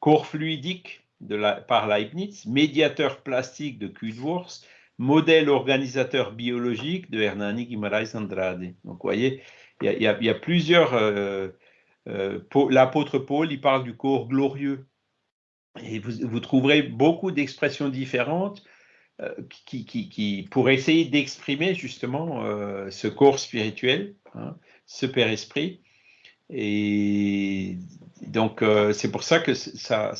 S1: corps fluidique de la, par Leibniz, médiateur plastique de Kudwurst, modèle organisateur biologique de Hernani Guimaraes Andrade. Donc, vous voyez, il y, a, plusieurs euh, l'apôtre Paul, il parle du corps glorieux. Et vous, trouverez beaucoup d'expressions différentes qui, qui, pour essayer d'exprimer justement ce corps spirituel, hein, ce Père Esprit. Et donc, c'est pour ça que ça,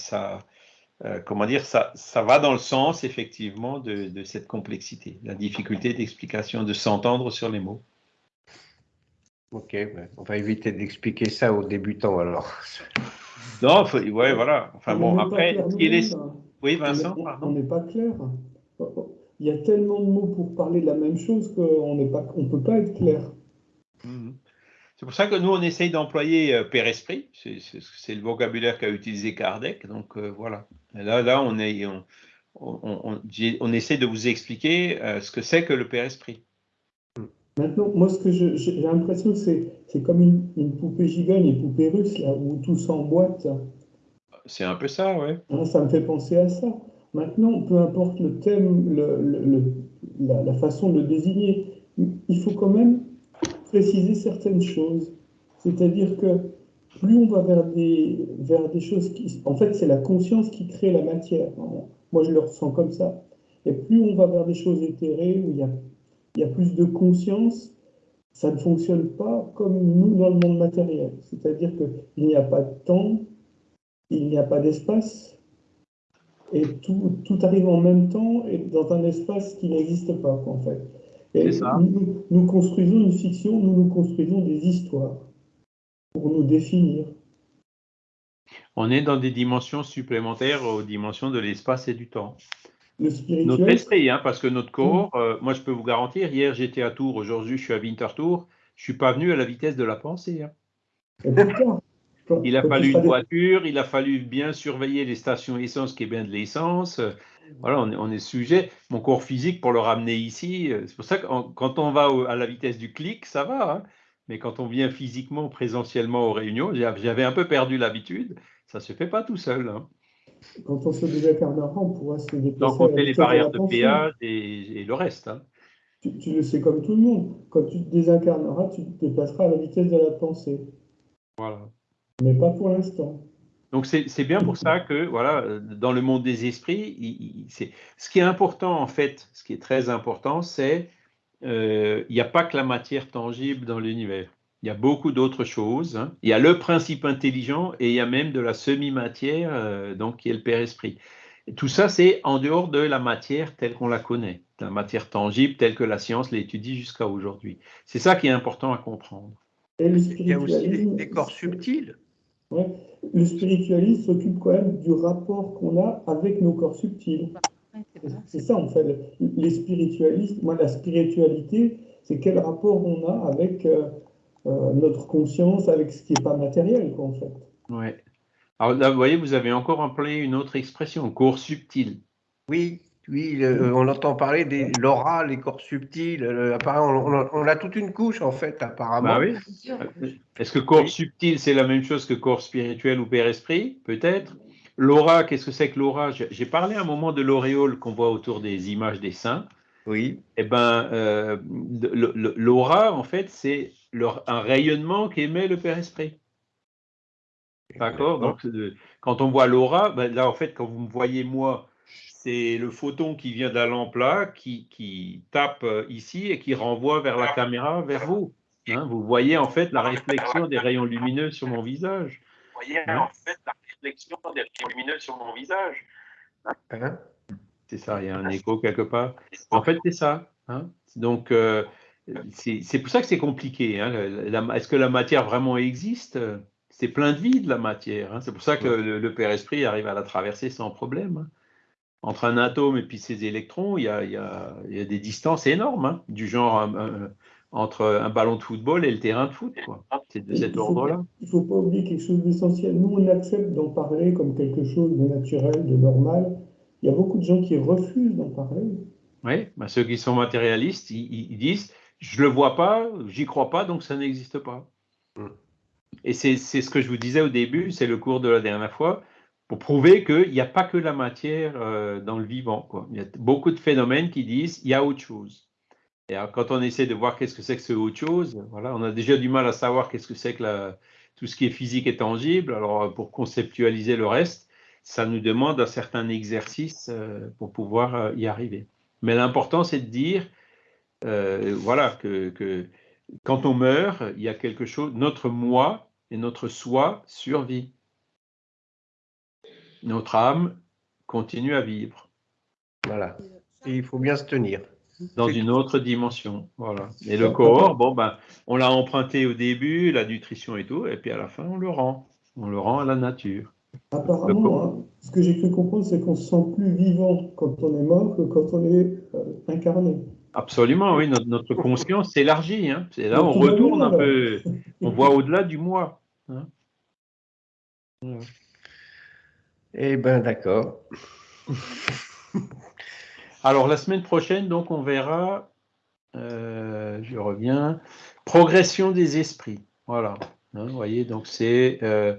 S1: euh, comment dire, ça, ça va dans le sens effectivement de, cette complexité, la difficulté d'explication, de s'entendre sur les mots.
S4: Ok, on va éviter d'expliquer ça aux débutants alors. (laughs)
S1: Non, ouais, voilà. Enfin bon, après, il est... Oui, Vincent,
S6: On n'est pas clair. Il y a tellement de mots pour parler de la même chose qu'on ne peut pas être clair.
S1: Mmh. C'est pour ça que nous, on essaye d'employer euh, Père Esprit. C'est le vocabulaire qu'a utilisé Kardec. Donc euh, voilà. là, là, on, est, on, essaie de vous expliquer euh, ce que c'est que le Père Esprit.
S6: Maintenant, moi, ce que j'ai l'impression, c'est c'est comme une, poupée gigogne, une poupée russe, là, où tout s'emboîte.
S1: C'est un peu ça, oui.
S6: Hein, ça me fait penser à ça. Maintenant, peu importe le thème, la, la, façon de le désigner, il faut quand même préciser certaines choses. C'est-à-dire que plus on va vers des, choses qui... En fait, c'est la conscience qui crée la matière. Moi, je le ressens comme ça. Et plus on va vers des choses éthérées, où il y a, plus de conscience, ça ne fonctionne pas comme nous dans le monde matériel. C'est-à-dire qu'il n'y a pas de temps, il n'y a pas d'espace, et tout, arrive en même temps et dans un espace qui n'existe pas, en fait. Nous, construisons une fiction, nous nous construisons des histoires pour nous définir.
S1: On est dans des dimensions supplémentaires aux dimensions de l'espace et du temps. Notre esprit, hein, parce que notre corps, euh, moi je peux vous garantir, hier j'étais à Tours, aujourd'hui je suis à Winterthur, je suis pas venu à la vitesse de la pensée. Hein. Il a fallu une voiture, il a fallu bien surveiller les stations essence qui est bien de l'essence, voilà, on est, sujet. Mon corps physique, pour le ramener ici, euh, c'est pour ça que quand on va à la vitesse du clic, ça va. Hein. mais quand on vient physiquement, présentiellement aux réunions, j'avais un peu perdu l'habitude. Ça ne se fait pas tout seul. Hein.
S6: Quand on se désincarnera, on pourra se déplacer.
S1: Donc, on fait les barrières de, péage et, le reste. Hein.
S6: Tu, le sais comme tout le monde. Quand tu te désincarneras, tu te déplaceras à la vitesse de la pensée.
S1: Voilà.
S6: Mais pas pour l'instant.
S1: Donc c'est bien pour ça que voilà, dans le monde des esprits, ce qui est important en fait, ce qui est très important, c'est euh, il n'y a pas que la matière tangible dans l'univers. Il y a beaucoup d'autres choses. Hein. Il y a le principe intelligent et il y a même de la semi-matière, euh, donc qui est le Père Esprit. tout ça, c'est en dehors de la matière telle qu'on la connaît, la matière tangible telle que la science l'étudie jusqu'à aujourd'hui. C'est ça qui est important à comprendre.
S4: il y a aussi des corps subtils
S6: le spiritualisme s'occupe quand même du rapport qu'on a avec nos corps subtils. C'est ça, en fait. Les spiritualistes, moi, la spiritualité, c'est quel rapport on a avec euh, euh, notre conscience, avec ce qui n'est pas matériel, quoi, en fait.
S1: Ouais. Alors là, vous voyez, vous avez encore employé une autre expression, corps subtil.
S4: Oui, oui, on entend parler des l'aura, les corps subtils. on, a toute une couche en fait, apparemment. Bah
S1: oui. Est-ce que corps subtil, c'est la même chose que corps spirituel ou père esprit Peut-être. L'aura, qu'est-ce que c'est que l'aura? J'ai parlé à un moment de l'auréole qu'on voit autour des images des saints.
S4: Oui.
S1: Eh ben, euh, l'aura, en fait, c'est un rayonnement qu'émet le père esprit. D'accord Donc, euh, quand on voit l'aura, ben là, en fait, quand vous me voyez moi c'est le photon qui vient d'un lampe là, qui, tape euh, ici et qui renvoie vers la caméra, vers vous. Hein. vous voyez en fait la réflexion des rayons lumineux sur mon visage. Vous voyez hein. en fait la réflexion des rayons lumineux sur mon visage. Hein. c'est ça, il y a un écho quelque part. En fait, c'est ça. Donc, euh, c'est pour ça que c'est compliqué. Est-ce que la matière vraiment existe? C'est plein de vide, la matière. C'est pour ça que le, le, Père Esprit arrive à la traverser sans problème entre un atome et puis ses électrons, il y a, il y a, il y a des distances énormes, hein, du genre entre un ballon de football et le terrain de foot. C'est de cet ordre-là.
S6: Il ne faut pas oublier quelque chose d'essentiel. Nous, on accepte d'en parler comme quelque chose de naturel, de normal. Il y a beaucoup de gens qui refusent d'en parler.
S1: Oui, bah ceux qui sont matérialistes, ils, disent je ne le vois pas, j'y crois pas, donc ça n'existe pas. Mm. Et c'est ce que je vous disais au début, c'est le cours de la dernière fois pour prouver qu'il n'y a pas que la matière euh, dans le vivant. Il y a beaucoup de phénomènes qui disent il y a autre chose. Et quand on essaie de voir qu'est-ce que c'est que ce autre chose, voilà, on a déjà du mal à savoir qu'est-ce que c'est que tout ce qui est physique et tangible. Alors, pour conceptualiser le reste, ça nous demande un certain exercice pour pouvoir y arriver. Mais l'important, c'est de dire, voilà, que, que, quand on meurt, il y a quelque chose, notre moi et notre soi survit. Notre âme continue à vivre.
S4: Voilà. Et il faut bien se tenir.
S1: Dans une autre dimension. Voilà. Et le corps, bon, ben, on l'a emprunté au début, la nutrition et tout, et puis à la fin, on le rend. On le rend à la nature.
S6: Apparemment, hein, ce que j'ai cru comprendre, c'est qu'on se sent plus vivant quand on est mort que quand on est euh, incarné.
S1: Absolument, oui. Notre, conscience s'élargit. Hein. C'est là on retourne un peu. On voit au-delà du moi. Hein.
S4: Eh bien, d'accord.
S1: Alors, la semaine prochaine, donc, on verra, euh, je reviens, progression des esprits. Voilà. Hein, vous voyez, donc c'est euh,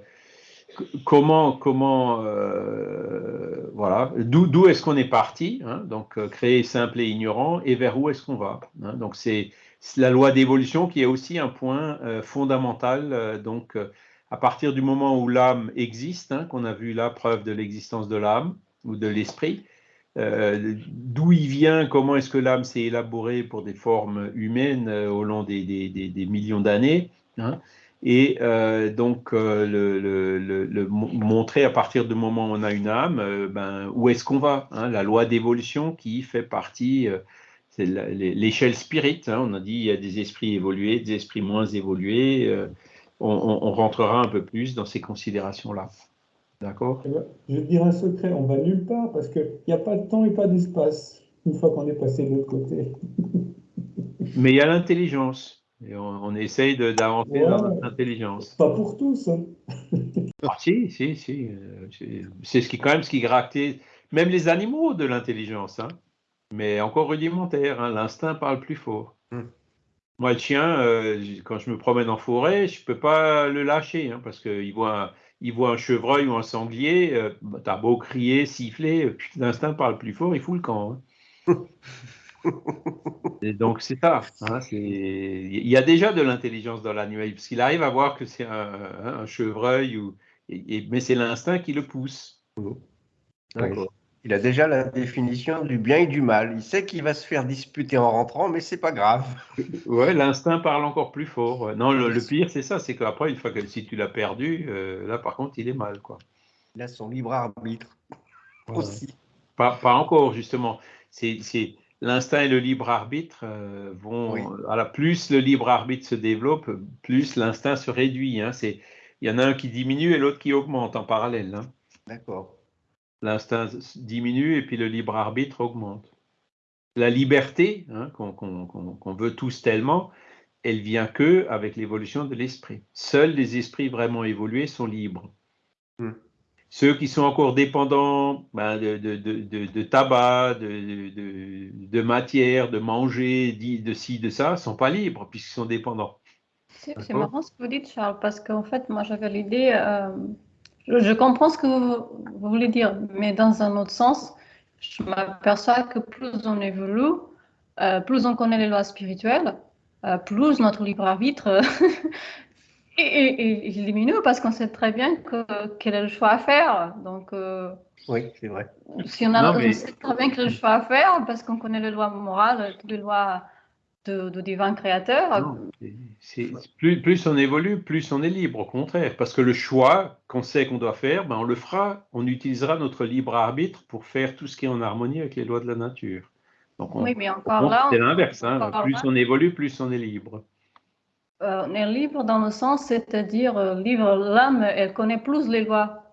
S1: comment, comment, euh, voilà, d'où est-ce qu'on est parti, hein, donc créer simple et ignorant, et vers où est-ce qu'on va. Hein, donc c'est la loi d'évolution qui est aussi un point fondamental. donc à partir du moment où l'âme existe, hein, qu'on a vu la preuve de l'existence de l'âme ou de l'esprit, euh, d'où il vient, comment est-ce que l'âme s'est élaborée pour des formes humaines euh, au long des, millions d'années, hein, et euh, donc montrer à partir du moment où on a une âme, ben, où est-ce qu'on va hein, La loi d'évolution qui fait partie, c'est l'échelle spirit, on a dit il y a des esprits évolués, des esprits moins évolués on, rentrera un peu plus dans ces considérations-là. D'accord?
S6: Eh Je vais te dire un secret, on va nulle part parce qu'il n'y a pas de temps et pas d'espace une fois qu'on est passé de l'autre côté. (laughs)
S1: Mais il y a l'intelligence. Et on, essaye d'avancer dans notre intelligence.
S6: Pas pour tous. Hein. (laughs)
S1: Ah, si, si, si. C'est ce qui, quand même ce qui gractait, même les animaux de l'intelligence. Hein. Mais encore rudimentaire. Hein. L'instinct parle plus fort. Hmm. Moi, le chien, euh, quand je me promène en forêt, je ne peux pas le lâcher hein, parce qu'il voit, il voit un chevreuil ou un sanglier. Euh, bah, tu as beau crier, siffler, euh, l'instinct parle plus fort, il fout le camp. Hein. (laughs) Et donc, c'est ça. Hein, il y a déjà de l'intelligence dans l'annuel parce qu'il arrive à voir que c'est un, chevreuil, ou, mais c'est l'instinct qui le pousse.
S4: D'accord. Il a déjà la définition du bien et du mal. Il sait qu'il va se faire disputer en rentrant, mais c'est pas grave. (laughs)
S1: Ouais, l'instinct parle encore plus fort. Non, le, pire, c'est ça, c'est qu'après, une fois que si tu l'as perdu, euh, là, par contre, il est mal, quoi.
S4: Il a son libre arbitre aussi.
S1: Pas, encore, justement. C'est l'instinct et le libre arbitre euh, vont. plus le libre arbitre se développe, plus l'instinct se réduit. Hein. il y en a un qui diminue et l'autre qui augmente en parallèle. Hein.
S4: D'accord
S1: l'instinct diminue et puis le libre arbitre augmente. La liberté, hein, qu'on veut tous tellement, elle vient que avec l'évolution de l'esprit. Seuls les esprits vraiment évolués sont libres. Hmm. Ceux qui sont encore dépendants ben, de, tabac, de, matière, de manger, de ci, de ça, sont pas libres puisqu'ils sont dépendants.
S5: C'est marrant ce que vous dites, Charles, parce qu'en fait, moi j'avais l'idée, euh, je comprends ce que vous, voulez dire, mais dans un autre sens, je m'aperçois que plus on évolue, euh, plus on connaît les lois spirituelles, euh, plus notre libre arbitre (laughs) est, diminue parce qu'on sait très bien que, quel est le choix à faire. Donc,
S4: euh, oui, c'est vrai.
S5: Si on, a, on sait très bien quel est le choix à faire parce qu'on connaît les lois morales, les lois de, divin créateur.
S1: Plus, plus on évolue, plus on est libre, au contraire. Parce que le choix qu'on sait qu'on doit faire, ben on le fera, on utilisera notre libre arbitre pour faire tout ce qui est en harmonie avec les lois de la nature.
S5: Donc oui, mais encore là.
S1: C'est l'inverse. Hein. Plus on évolue, plus on est libre.
S5: Euh, on est libre dans le sens, c'est-à-dire, euh, libre, l'âme, elle connaît plus les lois.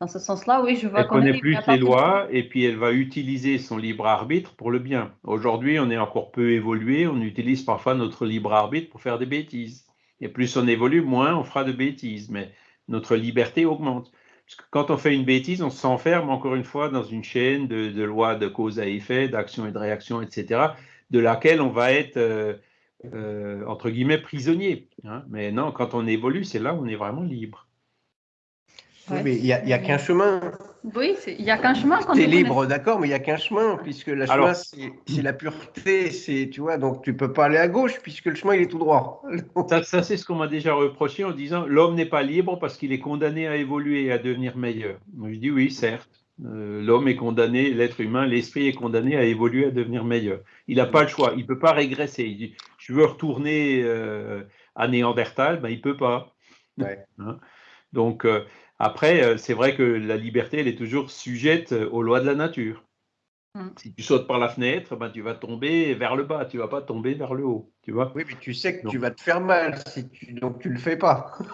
S5: Dans ce sens-là, oui, je vois
S1: Elle connaît plus les lois et puis elle va utiliser son libre arbitre pour le bien. Aujourd'hui, on est encore peu évolué, on utilise parfois notre libre arbitre pour faire des bêtises. Et plus on évolue, moins on fera de bêtises, mais notre liberté augmente. Parce que quand on fait une bêtise, on s'enferme encore une fois dans une chaîne de, lois de cause à effet, d'action et de réaction, etc., de laquelle on va être, euh, euh, entre guillemets, prisonnier. Hein. Mais non, quand on évolue, c'est là où on est vraiment libre.
S4: Oui, mais il n'y a, qu'un chemin.
S5: Oui, il n'y a qu'un chemin.
S4: Tu es libre, d'accord, mais il n'y a qu'un chemin, puisque le chemin, c'est la pureté, c'est, tu vois, donc tu ne peux pas aller à gauche, puisque le chemin, il est tout droit. (laughs)
S1: ça, c'est ce qu'on m'a déjà reproché en disant l'homme n'est pas libre parce qu'il est condamné à évoluer et à devenir meilleur. Moi, je dis oui, certes. Euh, l'homme est condamné, l'être humain, l'esprit est condamné à évoluer, à devenir meilleur. Il n'a pas le choix, il ne peut pas régresser. Il dit, je veux retourner euh, à Néandertal, ben, il ne peut pas. Hein? Donc, euh, après, c'est vrai que la liberté, elle est toujours sujette aux lois de la nature. Mm. Si tu sautes par la fenêtre, ben, tu vas tomber vers le bas, tu ne vas pas tomber vers le haut. Tu vois
S4: oui, mais tu sais que tu vas te faire mal, si tu, donc tu ne le fais pas. (laughs)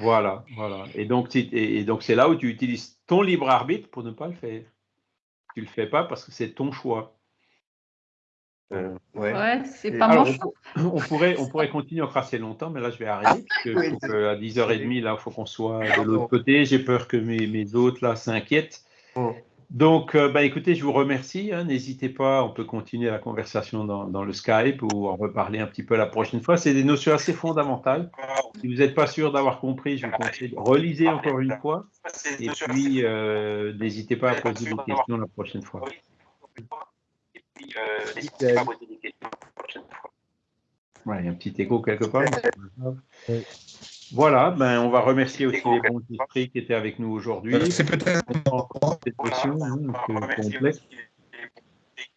S1: Voilà, voilà. Et donc, et donc c'est là où tu utilises ton libre arbitre pour ne pas le faire. Tu le fais pas parce que c'est ton choix.
S5: Euh, ouais, c'est pas mon choix. (coughs)
S1: On, pourrait, on pourrait continuer encore assez longtemps, mais là je vais arrêter. Parce que, à 10h30, là, il faut qu'on soit de l'autre côté. J'ai peur que mes, mes autres là s'inquiètent. Donc, euh, bah, écoutez, je vous remercie. Hein. N'hésitez pas, on peut continuer la conversation dans, le Skype ou en reparler un petit peu la prochaine fois. C'est des notions assez fondamentales. Si vous n'êtes pas sûr d'avoir compris, je vous conseille de relisez encore une fois. Et puis, euh, n'hésitez pas à poser des questions la prochaine fois. Il y a un petit écho quelque part. (laughs) Voilà, ben, on va remercier aussi les bons esprits qui étaient avec nous aujourd'hui. Euh,
S2: c'est peut-être
S1: cette question hein, complexe.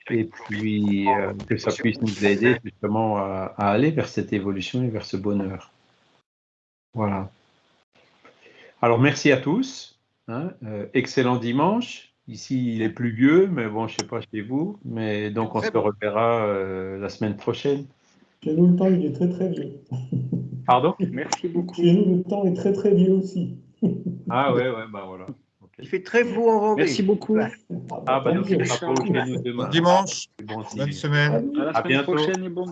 S1: Et puis euh, que ça puisse nous aider justement à, aller vers cette évolution et vers ce bonheur. Voilà. Alors merci à tous. Hein, euh, excellent dimanche. Ici, il est pluvieux, mais bon, je ne sais pas chez vous. Mais donc, on se reverra la semaine prochaine.
S6: Chez nous, le temps, il est très très vieux. (laughs)
S1: Pardon?
S3: Merci beaucoup.
S6: Chez nous, le temps est très très vieux aussi.
S1: ah ouais, ouais, bah voilà.
S4: Il fait très beau en Vendée.
S3: Merci beaucoup.
S1: Ah bah nous, c'est pas pour nous
S2: demain. Dimanche, bonne semaine.
S3: À la semaine prochaine et bon